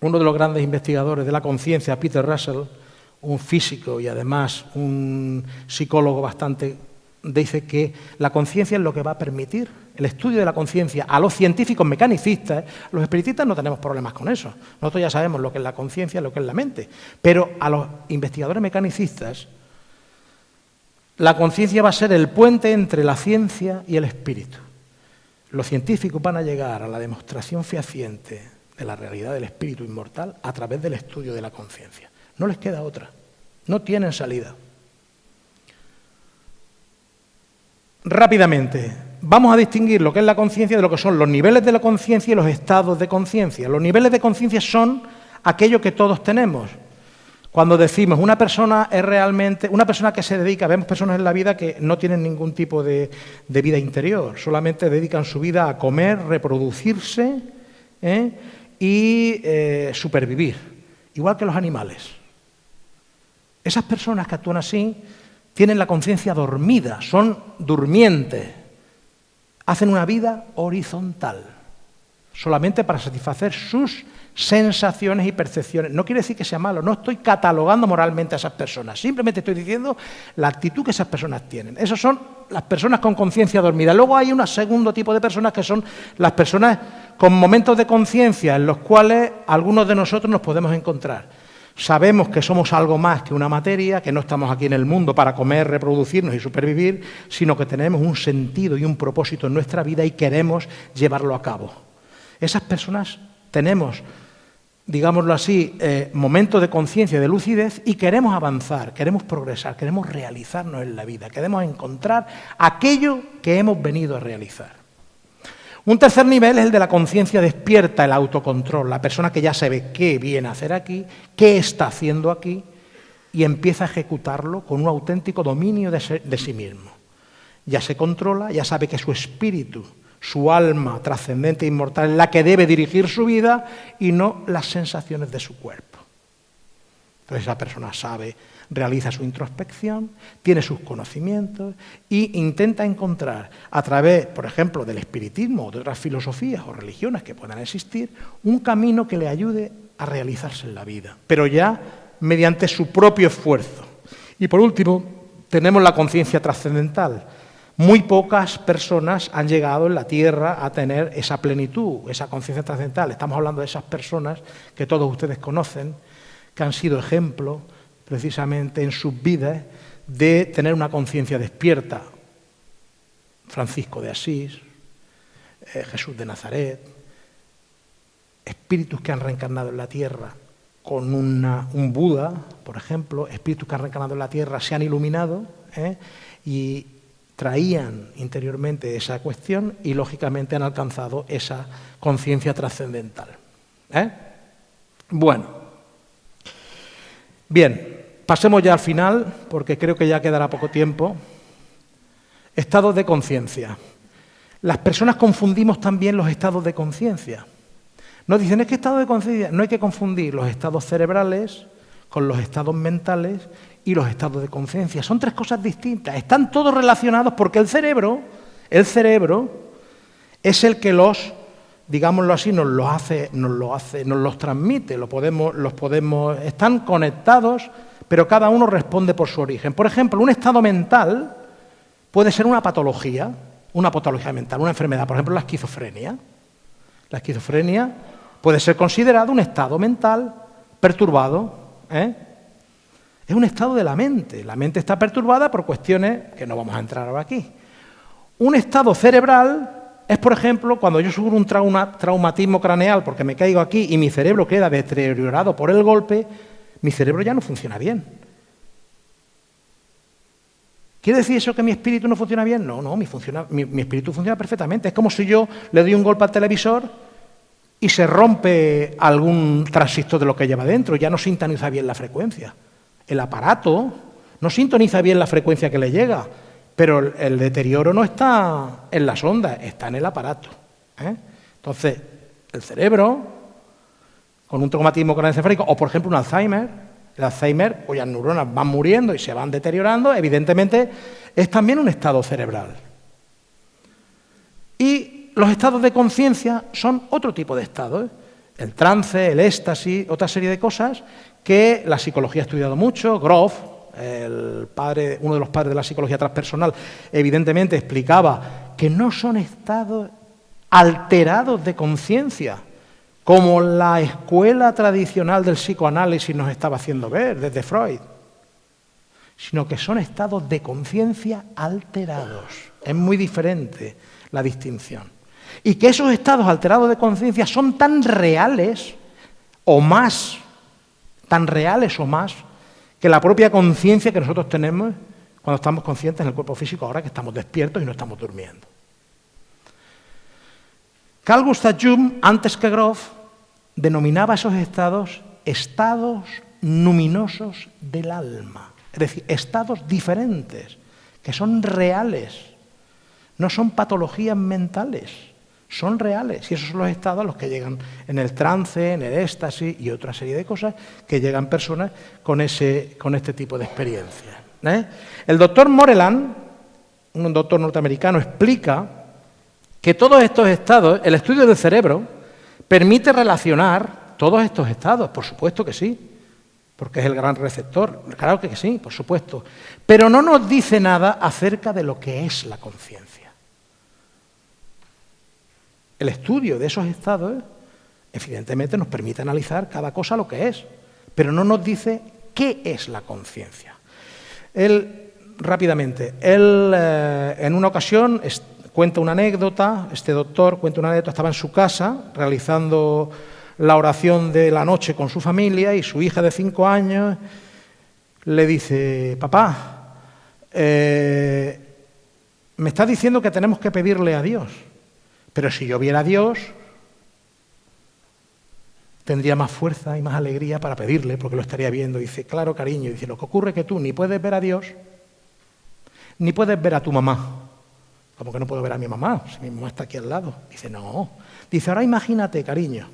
uno de los grandes investigadores de la conciencia, Peter Russell, un físico y además un psicólogo bastante, dice que la conciencia es lo que va a permitir el estudio de la conciencia a los científicos mecanicistas. Los espiritistas no tenemos problemas con eso. Nosotros ya sabemos lo que es la conciencia, lo que es la mente. Pero a los investigadores mecanicistas, la conciencia va a ser el puente entre la ciencia y el espíritu. Los científicos van a llegar a la demostración fehaciente de la realidad del espíritu inmortal a través del estudio de la conciencia. No les queda otra. No tienen salida. Rápidamente, vamos a distinguir lo que es la conciencia de lo que son los niveles de la conciencia y los estados de conciencia. Los niveles de conciencia son aquello que todos tenemos. Cuando decimos una persona es realmente, una persona que se dedica, vemos personas en la vida que no tienen ningún tipo de, de vida interior, solamente dedican su vida a comer, reproducirse, ¿eh? y eh, supervivir, igual que los animales. Esas personas que actúan así tienen la conciencia dormida, son durmientes, hacen una vida horizontal, solamente para satisfacer sus sensaciones y percepciones. No quiere decir que sea malo, no estoy catalogando moralmente a esas personas, simplemente estoy diciendo la actitud que esas personas tienen. Esas son las personas con conciencia dormida. Luego hay un segundo tipo de personas que son las personas con momentos de conciencia en los cuales algunos de nosotros nos podemos encontrar. Sabemos que somos algo más que una materia, que no estamos aquí en el mundo para comer, reproducirnos y supervivir, sino que tenemos un sentido y un propósito en nuestra vida y queremos llevarlo a cabo. Esas personas tenemos, digámoslo así, eh, momentos de conciencia, de lucidez y queremos avanzar, queremos progresar, queremos realizarnos en la vida, queremos encontrar aquello que hemos venido a realizar. Un tercer nivel es el de la conciencia despierta, el autocontrol, la persona que ya sabe qué viene a hacer aquí, qué está haciendo aquí y empieza a ejecutarlo con un auténtico dominio de, sí mismo. Ya se controla, ya sabe que su espíritu, su alma trascendente e inmortal es la que debe dirigir su vida y no las sensaciones de su cuerpo. Entonces esa persona sabe realiza su introspección, tiene sus conocimientos e intenta encontrar a través, por ejemplo, del espiritismo o de otras filosofías o religiones que puedan existir, un camino que le ayude a realizarse en la vida, pero ya mediante su propio esfuerzo. Y por último, tenemos la conciencia trascendental. Muy pocas personas han llegado en la Tierra a tener esa plenitud, esa conciencia trascendental. Estamos hablando de esas personas que todos ustedes conocen, que han sido ejemplo precisamente en sus vidas de tener una conciencia despierta. Francisco de Asís, eh, Jesús de Nazaret, espíritus que han reencarnado en la tierra con un Buda, por ejemplo, espíritus que han reencarnado en la tierra se han iluminado ¿eh? y traían interiormente esa cuestión y lógicamente han alcanzado esa conciencia trascendental. ¿eh? Bueno, bien, pasemos ya al final, porque creo que ya quedará poco tiempo. Estados de conciencia. Las personas confundimos también los estados de conciencia. Nos dicen, es que estado de conciencia, no hay que confundir los estados cerebrales con los estados mentales y los estados de conciencia. Son tres cosas distintas. Están todos relacionados porque el cerebro, el cerebro, es el que los, digámoslo así, nos los hace, nos lo hace, nos los transmite, lo podemos, los podemos, están conectados, pero cada uno responde por su origen. Por ejemplo, un estado mental puede ser una patología, una patología mental, una enfermedad, por ejemplo, la esquizofrenia. La esquizofrenia puede ser considerado un estado mental perturbado. ¿eh? Es un estado de la mente. La mente está perturbada por cuestiones que no vamos a entrar ahora aquí. Un estado cerebral es, por ejemplo, cuando yo sufro un traumatismo craneal porque me caigo aquí y mi cerebro queda deteriorado por el golpe, mi cerebro ya no funciona bien. ¿Quiere decir eso que mi espíritu no funciona bien? No, no, mi, mi, espíritu funciona perfectamente. Es como si yo le doy un golpe al televisor y se rompe algún transistor de lo que lleva dentro, ya no sintoniza bien la frecuencia. El aparato no sintoniza bien la frecuencia que le llega, pero el, deterioro no está en las ondas, está en el aparato. ¿eh? Entonces, el cerebro, con un traumatismo craneoencefálico, o por ejemplo un Alzheimer, el Alzheimer, cuyas neuronas van muriendo y se van deteriorando, evidentemente es también un estado cerebral. Y los estados de conciencia son otro tipo de estados. ¿eh? El trance, el éxtasis, otra serie de cosas que la psicología ha estudiado mucho. Groff, el padre, uno de los padres de la psicología transpersonal, evidentemente explicaba que no son estados alterados de conciencia, como la escuela tradicional del psicoanálisis nos estaba haciendo ver desde Freud, sino que son estados de conciencia alterados. Es muy diferente la distinción. Y que esos estados alterados de conciencia son tan reales o más, tan reales o más, que la propia conciencia que nosotros tenemos cuando estamos conscientes en el cuerpo físico ahora que estamos despiertos y no estamos durmiendo. Carl Gustav Jung, antes que Groff, denominaba esos estados estados luminosos del alma, es decir, estados diferentes, que son reales, no son patologías mentales, son reales. Y esos son los estados a los que llegan en el trance, en el éxtasis y otra serie de cosas que llegan personas con, ese, con este tipo de experiencias. ¿eh? El doctor Moreland, un doctor norteamericano, explica que todos estos estados, el estudio del cerebro, ¿Permite relacionar todos estos estados? Por supuesto que sí, porque es el gran receptor. Claro que sí, por supuesto. Pero no nos dice nada acerca de lo que es la conciencia. El estudio de esos estados, evidentemente, nos permite analizar cada cosa lo que es, pero no nos dice qué es la conciencia. Él, rápidamente, él eh, en una ocasión Cuenta una anécdota, este doctor cuenta una anécdota, estaba en su casa realizando la oración de la noche con su familia y su hija de cinco años le dice, papá, eh, me está diciendo que tenemos que pedirle a Dios, pero si yo viera a Dios, tendría más fuerza y más alegría para pedirle, porque lo estaría viendo. dice, claro, cariño, dice, lo que ocurre es que tú ni puedes ver a Dios, ni puedes ver a tu mamá. ¿Cómo que no puedo ver a mi mamá? Si mi mamá está aquí al lado. Dice, no. Dice, ahora imagínate, cariño,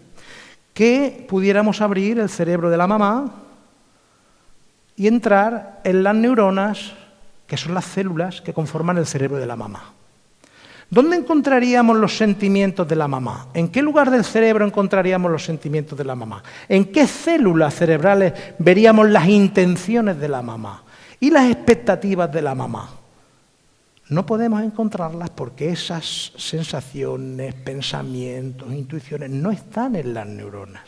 que pudiéramos abrir el cerebro de la mamá y entrar en las neuronas, que son las células que conforman el cerebro de la mamá. ¿Dónde encontraríamos los sentimientos de la mamá? ¿En qué lugar del cerebro encontraríamos los sentimientos de la mamá? ¿En qué células cerebrales veríamos las intenciones de la mamá y las expectativas de la mamá? No podemos encontrarlas porque esas sensaciones, pensamientos, intuiciones no están en las neuronas,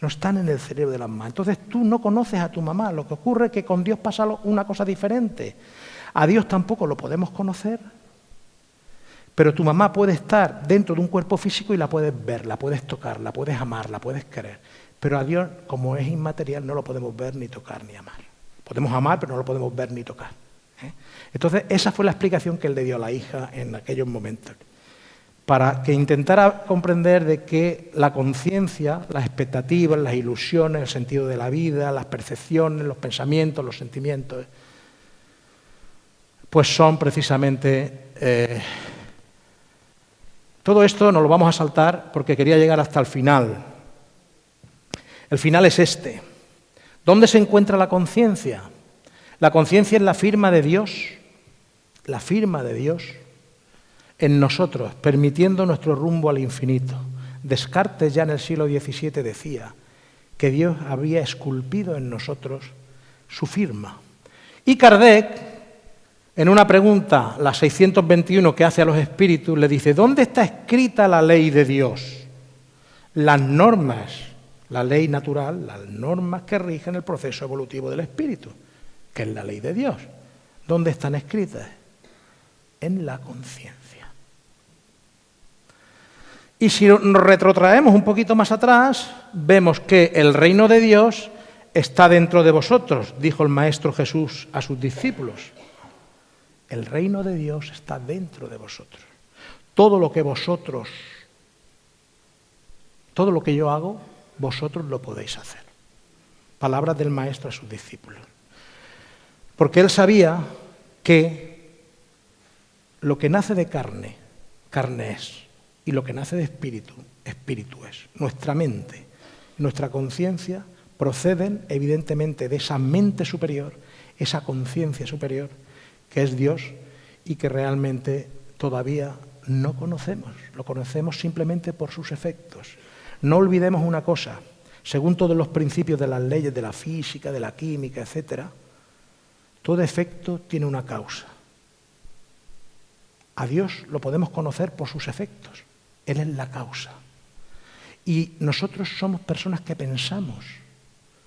no están en el cerebro de la mamá. Entonces tú no conoces a tu mamá, lo que ocurre es que con Dios pasa una cosa diferente. A Dios tampoco lo podemos conocer, pero tu mamá puede estar dentro de un cuerpo físico y la puedes ver, la puedes tocar, la puedes amar, la puedes querer. Pero a Dios, como es inmaterial, no lo podemos ver, ni tocar, ni amar. Podemos amar, pero no lo podemos ver ni tocar. ¿Eh? Entonces, esa fue la explicación que él le dio a la hija en aquellos momentos, para que intentara comprender de que la conciencia, las expectativas, las ilusiones, el sentido de la vida, las percepciones, los pensamientos, los sentimientos, pues son precisamente... Eh, todo esto nos lo vamos a saltar porque quería llegar hasta el final. El final es este. ¿Dónde se encuentra la conciencia? La conciencia es la firma de Dios, la firma de Dios en nosotros, permitiendo nuestro rumbo al infinito. Descartes ya en el siglo XVII decía que Dios había esculpido en nosotros su firma. Y Kardec, en una pregunta, la 621 que hace a los espíritus, le dice, ¿dónde está escrita la ley de Dios? Las normas, la ley natural, las normas que rigen el proceso evolutivo del espíritu que es la ley de Dios. ¿Dónde están escritas? En la conciencia. Y si nos retrotraemos un poquito más atrás, vemos que el reino de Dios está dentro de vosotros, dijo el Maestro Jesús a sus discípulos. El reino de Dios está dentro de vosotros. Todo lo que vosotros, todo lo que yo hago, vosotros lo podéis hacer. Palabras del Maestro a sus discípulos. Porque él sabía que lo que nace de carne, carne es, y lo que nace de espíritu, espíritu es. Nuestra mente, nuestra conciencia proceden evidentemente de esa mente superior, esa conciencia superior que es Dios y que realmente todavía no conocemos, lo conocemos simplemente por sus efectos. No olvidemos una cosa, según todos los principios de las leyes de la física, de la química, etcétera, todo efecto tiene una causa. A Dios lo podemos conocer por sus efectos. Él es la causa. Y nosotros somos personas que pensamos,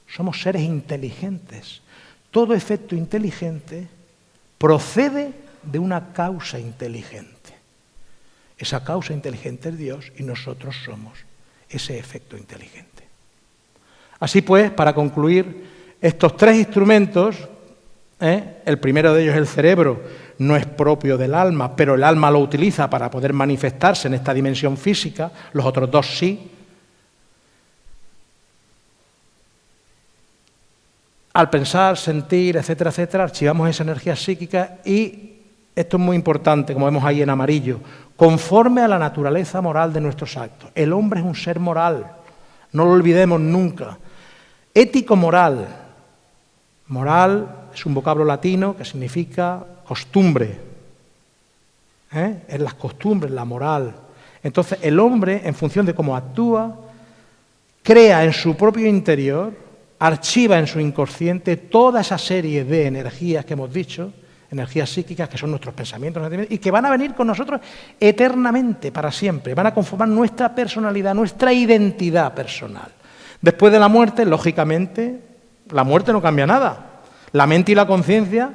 somos seres inteligentes. Todo efecto inteligente procede de una causa inteligente. Esa causa inteligente es Dios y nosotros somos ese efecto inteligente. Así pues, para concluir, estos tres instrumentos ¿eh? El primero de ellos, el cerebro, no es propio del alma, pero el alma lo utiliza para poder manifestarse en esta dimensión física, los otros dos sí. Al pensar, sentir, etcétera, etcétera, archivamos esa energía psíquica y, esto es muy importante, como vemos ahí en amarillo, conforme a la naturaleza moral de nuestros actos. El hombre es un ser moral, no lo olvidemos nunca. Ético-moral. Moral es un vocablo latino que significa costumbre. ¿eh? Es las costumbres, la moral. Entonces el hombre, en función de cómo actúa, crea en su propio interior, archiva en su inconsciente toda esa serie de energías que hemos dicho, energías psíquicas que son nuestros pensamientos y que van a venir con nosotros eternamente, para siempre, van a conformar nuestra personalidad, nuestra identidad personal. Después de la muerte, lógicamente, la muerte no cambia nada. La mente y la conciencia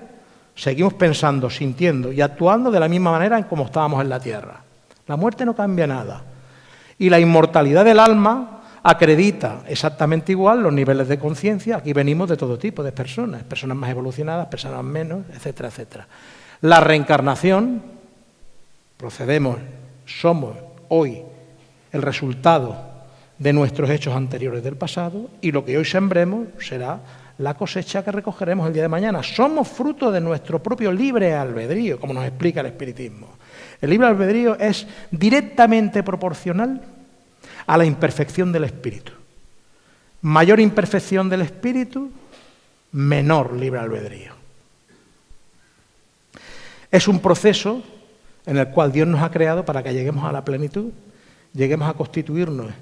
seguimos pensando, sintiendo y actuando de la misma manera en como estábamos en la Tierra. La muerte no cambia nada. Y la inmortalidad del alma acredita exactamente igual los niveles de conciencia. Aquí venimos de todo tipo de personas, personas más evolucionadas, personas menos, etcétera, etcétera. La reencarnación, procedemos, somos hoy el resultado de nuestros hechos anteriores del pasado y lo que hoy sembremos será la cosecha que recogeremos el día de mañana. Somos fruto de nuestro propio libre albedrío, como nos explica el Espiritismo. El libre albedrío es directamente proporcional a la imperfección del espíritu. Mayor imperfección del espíritu, menor libre albedrío. Es un proceso en el cual Dios nos ha creado para que lleguemos a la plenitud, lleguemos a constituirnos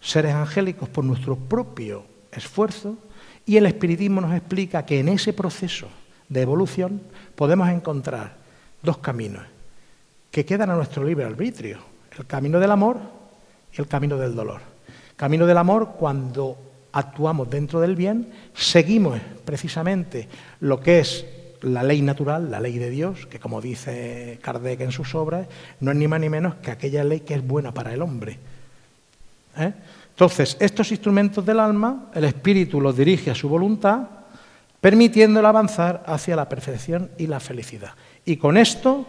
seres angélicos por nuestro propio esfuerzo y el espiritismo nos explica que en ese proceso de evolución podemos encontrar dos caminos que quedan a nuestro libre arbitrio, el camino del amor y el camino del dolor. Camino del amor cuando actuamos dentro del bien, seguimos precisamente lo que es la ley natural, la ley de Dios, que como dice Kardec en sus obras, no es ni más ni menos que aquella ley que es buena para el hombre. ¿Eh? Entonces, estos instrumentos del alma, el espíritu los dirige a su voluntad, permitiéndole avanzar hacia la perfección y la felicidad. Y con esto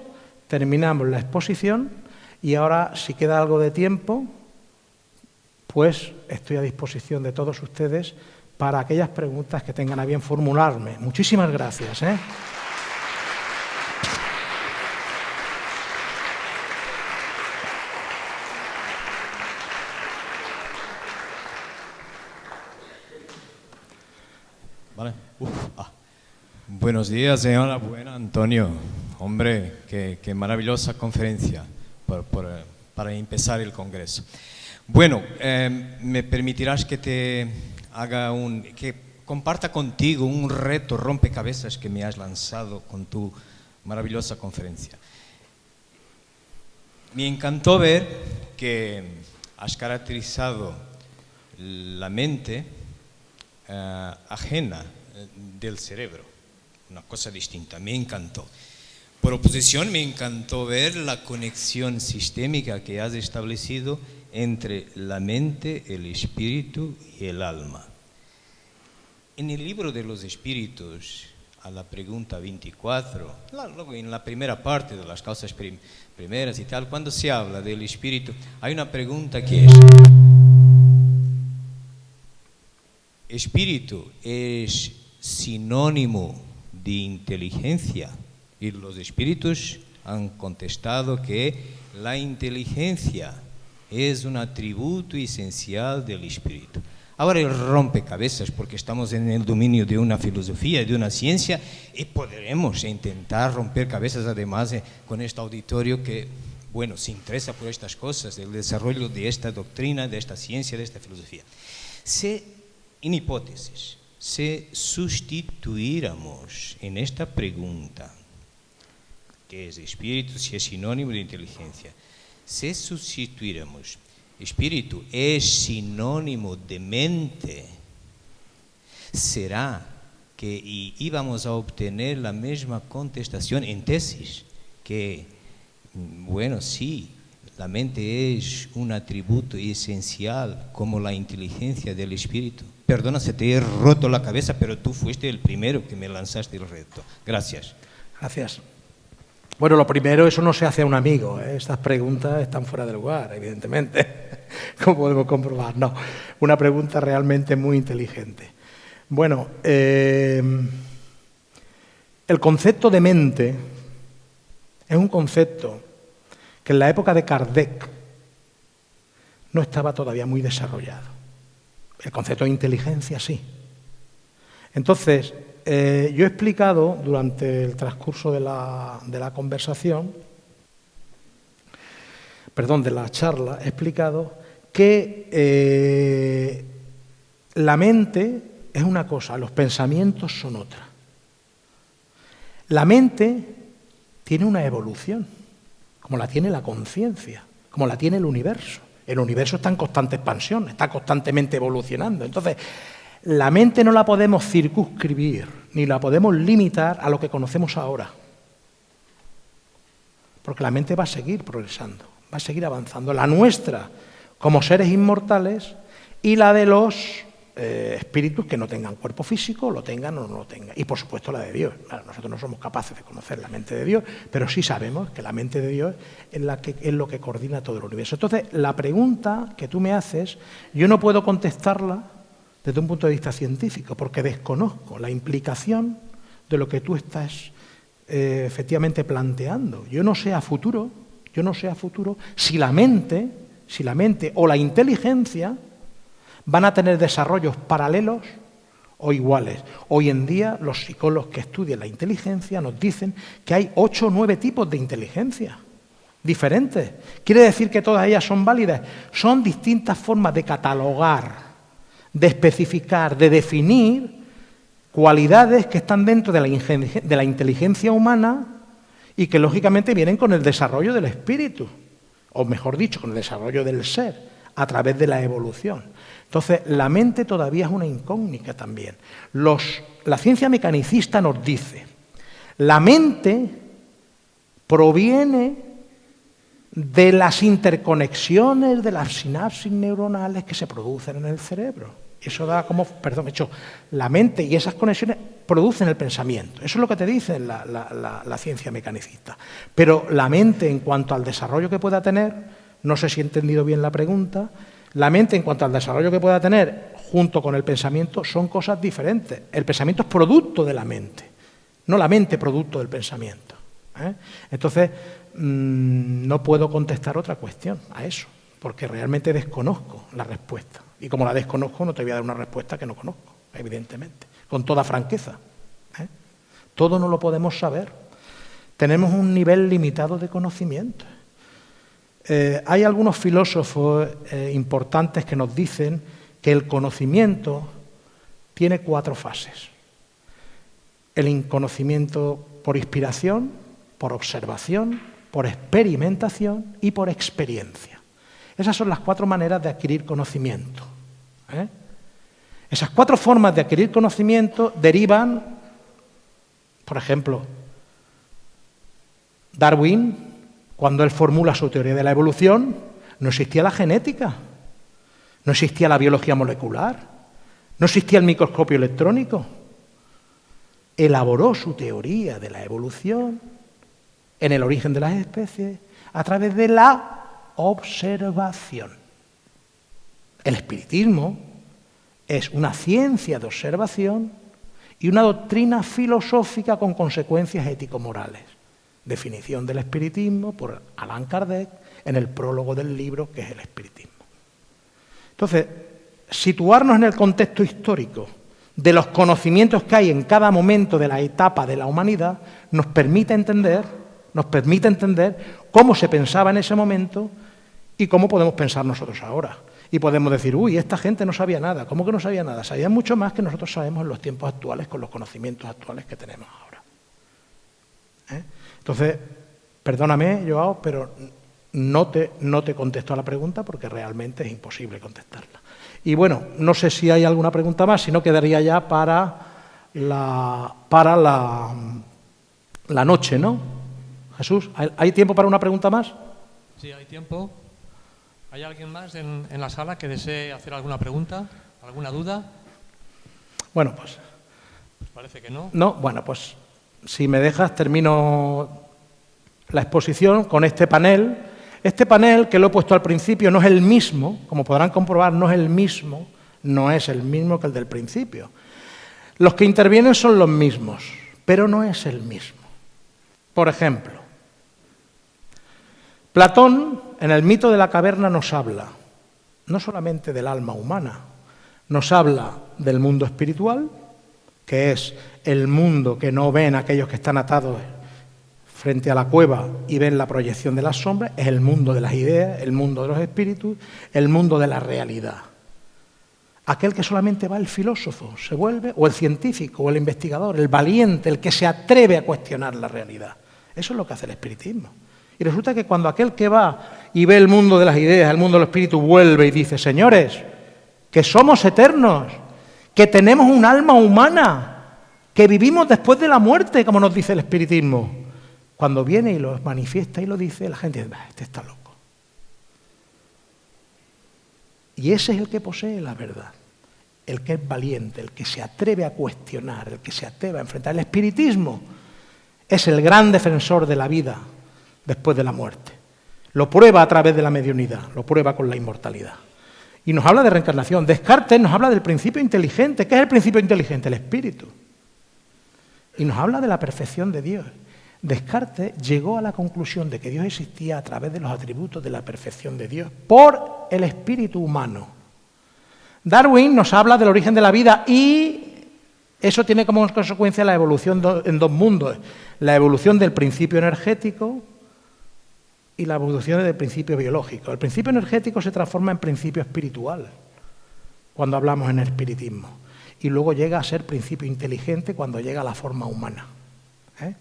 terminamos la exposición y ahora, si queda algo de tiempo, pues estoy a disposición de todos ustedes para aquellas preguntas que tengan a bien formularme. Muchísimas gracias. ¿eh? Buenos días, enhorabuena, Antonio. Hombre, qué, maravillosa conferencia para empezar el Congreso. Bueno, em, me permitirás que te haga un, que comparta contigo un reto rompecabezas que me has lanzado con tu maravillosa conferencia. Me encantó ver que has caracterizado la mente eh, ajena del cerebro, una cosa distinta, me encantó. Por oposición, me encantó ver la conexión sistémica que has establecido entre la mente, el espíritu y el alma. En el libro de los espíritus, a la pregunta 24, en la primera parte de las causas primeras y tal, cuando se habla del espíritu, hay una pregunta que es, ¿espíritu es sinónimo de inteligencia? Y los espíritus han contestado que la inteligencia es un atributo esencial del espíritu. Ahora el rompecabezas, porque estamos en el dominio de una filosofía, de una ciencia, y podremos intentar romper cabezas además eh, con este auditorio que, bueno, se interesa por estas cosas, el desarrollo de esta doctrina, de esta ciencia, de esta filosofía. Si, en hipótesis, si sustituíramos en esta pregunta, que es espíritu, si es sinónimo de inteligencia, si sustituíramos espíritu es sinónimo de mente, será que íbamos a obtener la misma contestación en tesis, que, bueno, sí, la mente es un atributo esencial como la inteligencia del espíritu. Perdona si te he roto la cabeza, pero tú fuiste el primero que me lanzaste el reto. Gracias. Gracias. Bueno, lo primero, eso no se hace a un amigo. ¿eh? Estas preguntas están fuera de lugar, evidentemente, como podemos comprobar. No, una pregunta realmente muy inteligente. Bueno, eh, el concepto de mente es un concepto que en la época de Kardec no estaba todavía muy desarrollado. El concepto de inteligencia sí. Entonces, eh, yo he explicado durante el transcurso de la, conversación, perdón, de la charla, he explicado que eh, la mente es una cosa, los pensamientos son otra. La mente tiene una evolución, como la tiene la conciencia, como la tiene el universo. El universo está en constante expansión, está constantemente evolucionando. Entonces, la mente no la podemos circunscribir, ni la podemos limitar a lo que conocemos ahora. Porque la mente va a seguir progresando, va a seguir avanzando. La nuestra, como seres inmortales, y la de los eh, espíritus que no tengan cuerpo físico, lo tengan o no lo tengan. Y por supuesto la de Dios. nosotros no somos capaces de conocer la mente de Dios, pero sí sabemos que la mente de Dios es, lo que coordina todo el universo. Entonces, la pregunta que tú me haces, yo no puedo contestarla desde un punto de vista científico, porque desconozco la implicación de lo que tú estás eh, efectivamente planteando. Yo no sé a futuro, yo no sé a futuro si la mente, si la mente o la inteligencia van a tener desarrollos paralelos o iguales. Hoy en día los psicólogos que estudian la inteligencia nos dicen que hay ocho o nueve tipos de inteligencia diferentes. ¿Quiere decir que todas ellas son válidas? Son distintas formas de catalogar de especificar, de definir cualidades que están dentro de la, inteligencia humana y que lógicamente vienen con el desarrollo del espíritu, o mejor dicho, con el desarrollo del ser, a través de la evolución. Entonces, la mente todavía es una incógnita también. la ciencia mecanicista nos dice, la mente proviene de las interconexiones de las sinapsis neuronales que se producen en el cerebro. Eso da como, perdón, hecho, la mente y esas conexiones producen el pensamiento. Eso es lo que te dice la, la, ciencia mecanicista. Pero la mente, en cuanto al desarrollo que pueda tener, no sé si he entendido bien la pregunta, la mente, en cuanto al desarrollo que pueda tener junto con el pensamiento, son cosas diferentes. El pensamiento es producto de la mente, no la mente producto del pensamiento. ¿eh? Entonces, mm, no puedo contestar otra cuestión a eso, porque realmente desconozco la respuesta. Y como la desconozco, no te voy a dar una respuesta que no conozco, evidentemente, con toda franqueza. ¿eh? Todo no lo podemos saber. Tenemos un nivel limitado de conocimiento. Eh, hay algunos filósofos importantes que nos dicen que el conocimiento tiene cuatro fases. El conocimiento por inspiración, por observación, por experimentación y por experiencia. Esas son las cuatro maneras de adquirir conocimiento. ¿eh? Esas cuatro formas de adquirir conocimiento derivan, por ejemplo, Darwin, cuando él formula su teoría de la evolución, no existía la genética, no existía la biología molecular, no existía el microscopio electrónico. Elaboró su teoría de la evolución en el origen de las especies a través de la observación. El espiritismo es una ciencia de observación y una doctrina filosófica con consecuencias ético-morales. Definición del espiritismo por Allan Kardec en el prólogo del libro que es el espiritismo. Entonces, situarnos en el contexto histórico de los conocimientos que hay en cada momento de la etapa de la humanidad nos permite entender nos permite entender cómo se pensaba en ese momento y cómo podemos pensar nosotros ahora. Y podemos decir, uy, esta gente no sabía nada. ¿Cómo que no sabía nada? Sabía mucho más que nosotros sabemos en los tiempos actuales con los conocimientos actuales que tenemos ahora. ¿Eh? Entonces, perdóname, Joao, pero no te, no te contesto a la pregunta porque realmente es imposible contestarla. Y bueno, no sé si hay alguna pregunta más, si no quedaría ya para la, para la, la noche, ¿no? Jesús, ¿hay tiempo para una pregunta más? Sí, hay tiempo. ¿Hay alguien más en, la sala que desee hacer alguna pregunta, alguna duda? Bueno, pues... pues... parece que no. No, bueno, pues si me dejas termino la exposición con este panel. Este panel que lo he puesto al principio no es el mismo, como podrán comprobar, no es el mismo, no es el mismo que el del principio. Los que intervienen son los mismos, pero no es el mismo. Por ejemplo, Platón, en el mito de la caverna, nos habla no solamente del alma humana, nos habla del mundo espiritual, que es el mundo que no ven aquellos que están atados frente a la cueva y ven la proyección de las sombras, es el mundo de las ideas, el mundo de los espíritus, el mundo de la realidad. Aquel que solamente va el filósofo, se vuelve, o el científico, o el investigador, el valiente, el que se atreve a cuestionar la realidad. Eso es lo que hace el espiritismo. Y resulta que cuando aquel que va y ve el mundo de las ideas, el mundo del espíritu, vuelve y dice, señores, que somos eternos, que tenemos un alma humana, que vivimos después de la muerte, como nos dice el espiritismo. Cuando viene y lo manifiesta y lo dice, la gente dice, este está loco. Y ese es el que posee la verdad, el que es valiente, el que se atreve a cuestionar, el que se atreve a enfrentar. El espiritismo es el gran defensor de la vida, después de la muerte. Lo prueba a través de la mediunidad, lo prueba con la inmortalidad. Y nos habla de reencarnación. Descartes nos habla del principio inteligente. ¿Qué es el principio inteligente? El espíritu. Y nos habla de la perfección de Dios. Descartes llegó a la conclusión de que Dios existía a través de los atributos de la perfección de Dios por el espíritu humano. Darwin nos habla del origen de la vida y eso tiene como consecuencia la evolución en dos mundos. La evolución del principio energético, y la evolución del principio biológico. El principio energético se transforma en principio espiritual cuando hablamos en espiritismo y luego llega a ser principio inteligente cuando llega a la forma humana. ¿eh?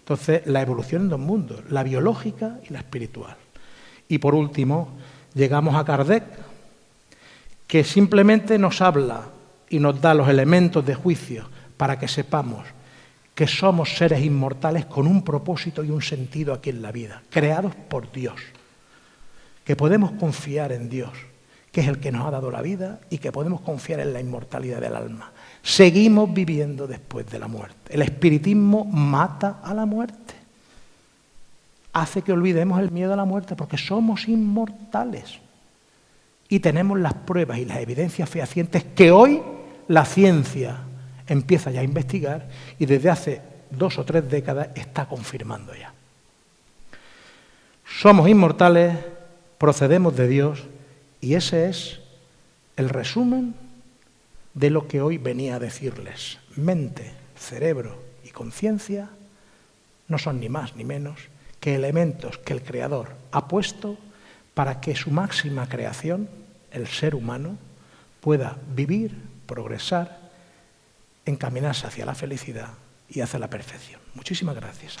Entonces, la evolución en dos mundos, la biológica y la espiritual. Y por último, llegamos a Kardec, que simplemente nos habla y nos da los elementos de juicio para que sepamos que somos seres inmortales con un propósito y un sentido aquí en la vida, creados por Dios, que podemos confiar en Dios, que es el que nos ha dado la vida y que podemos confiar en la inmortalidad del alma. Seguimos viviendo después de la muerte. El espiritismo mata a la muerte. Hace que olvidemos el miedo a la muerte porque somos inmortales. Y tenemos las pruebas y las evidencias fehacientes que hoy la ciencia empieza ya a investigar y desde hace dos o tres décadas está confirmando ya. Somos inmortales, procedemos de Dios y ese es el resumen de lo que hoy venía a decirles. Mente, cerebro y conciencia no son ni más ni menos que elementos que el Creador ha puesto para que su máxima creación, el ser humano, pueda vivir, progresar, encaminarse hacia la felicidad y hacia la perfección. Muchísimas gracias.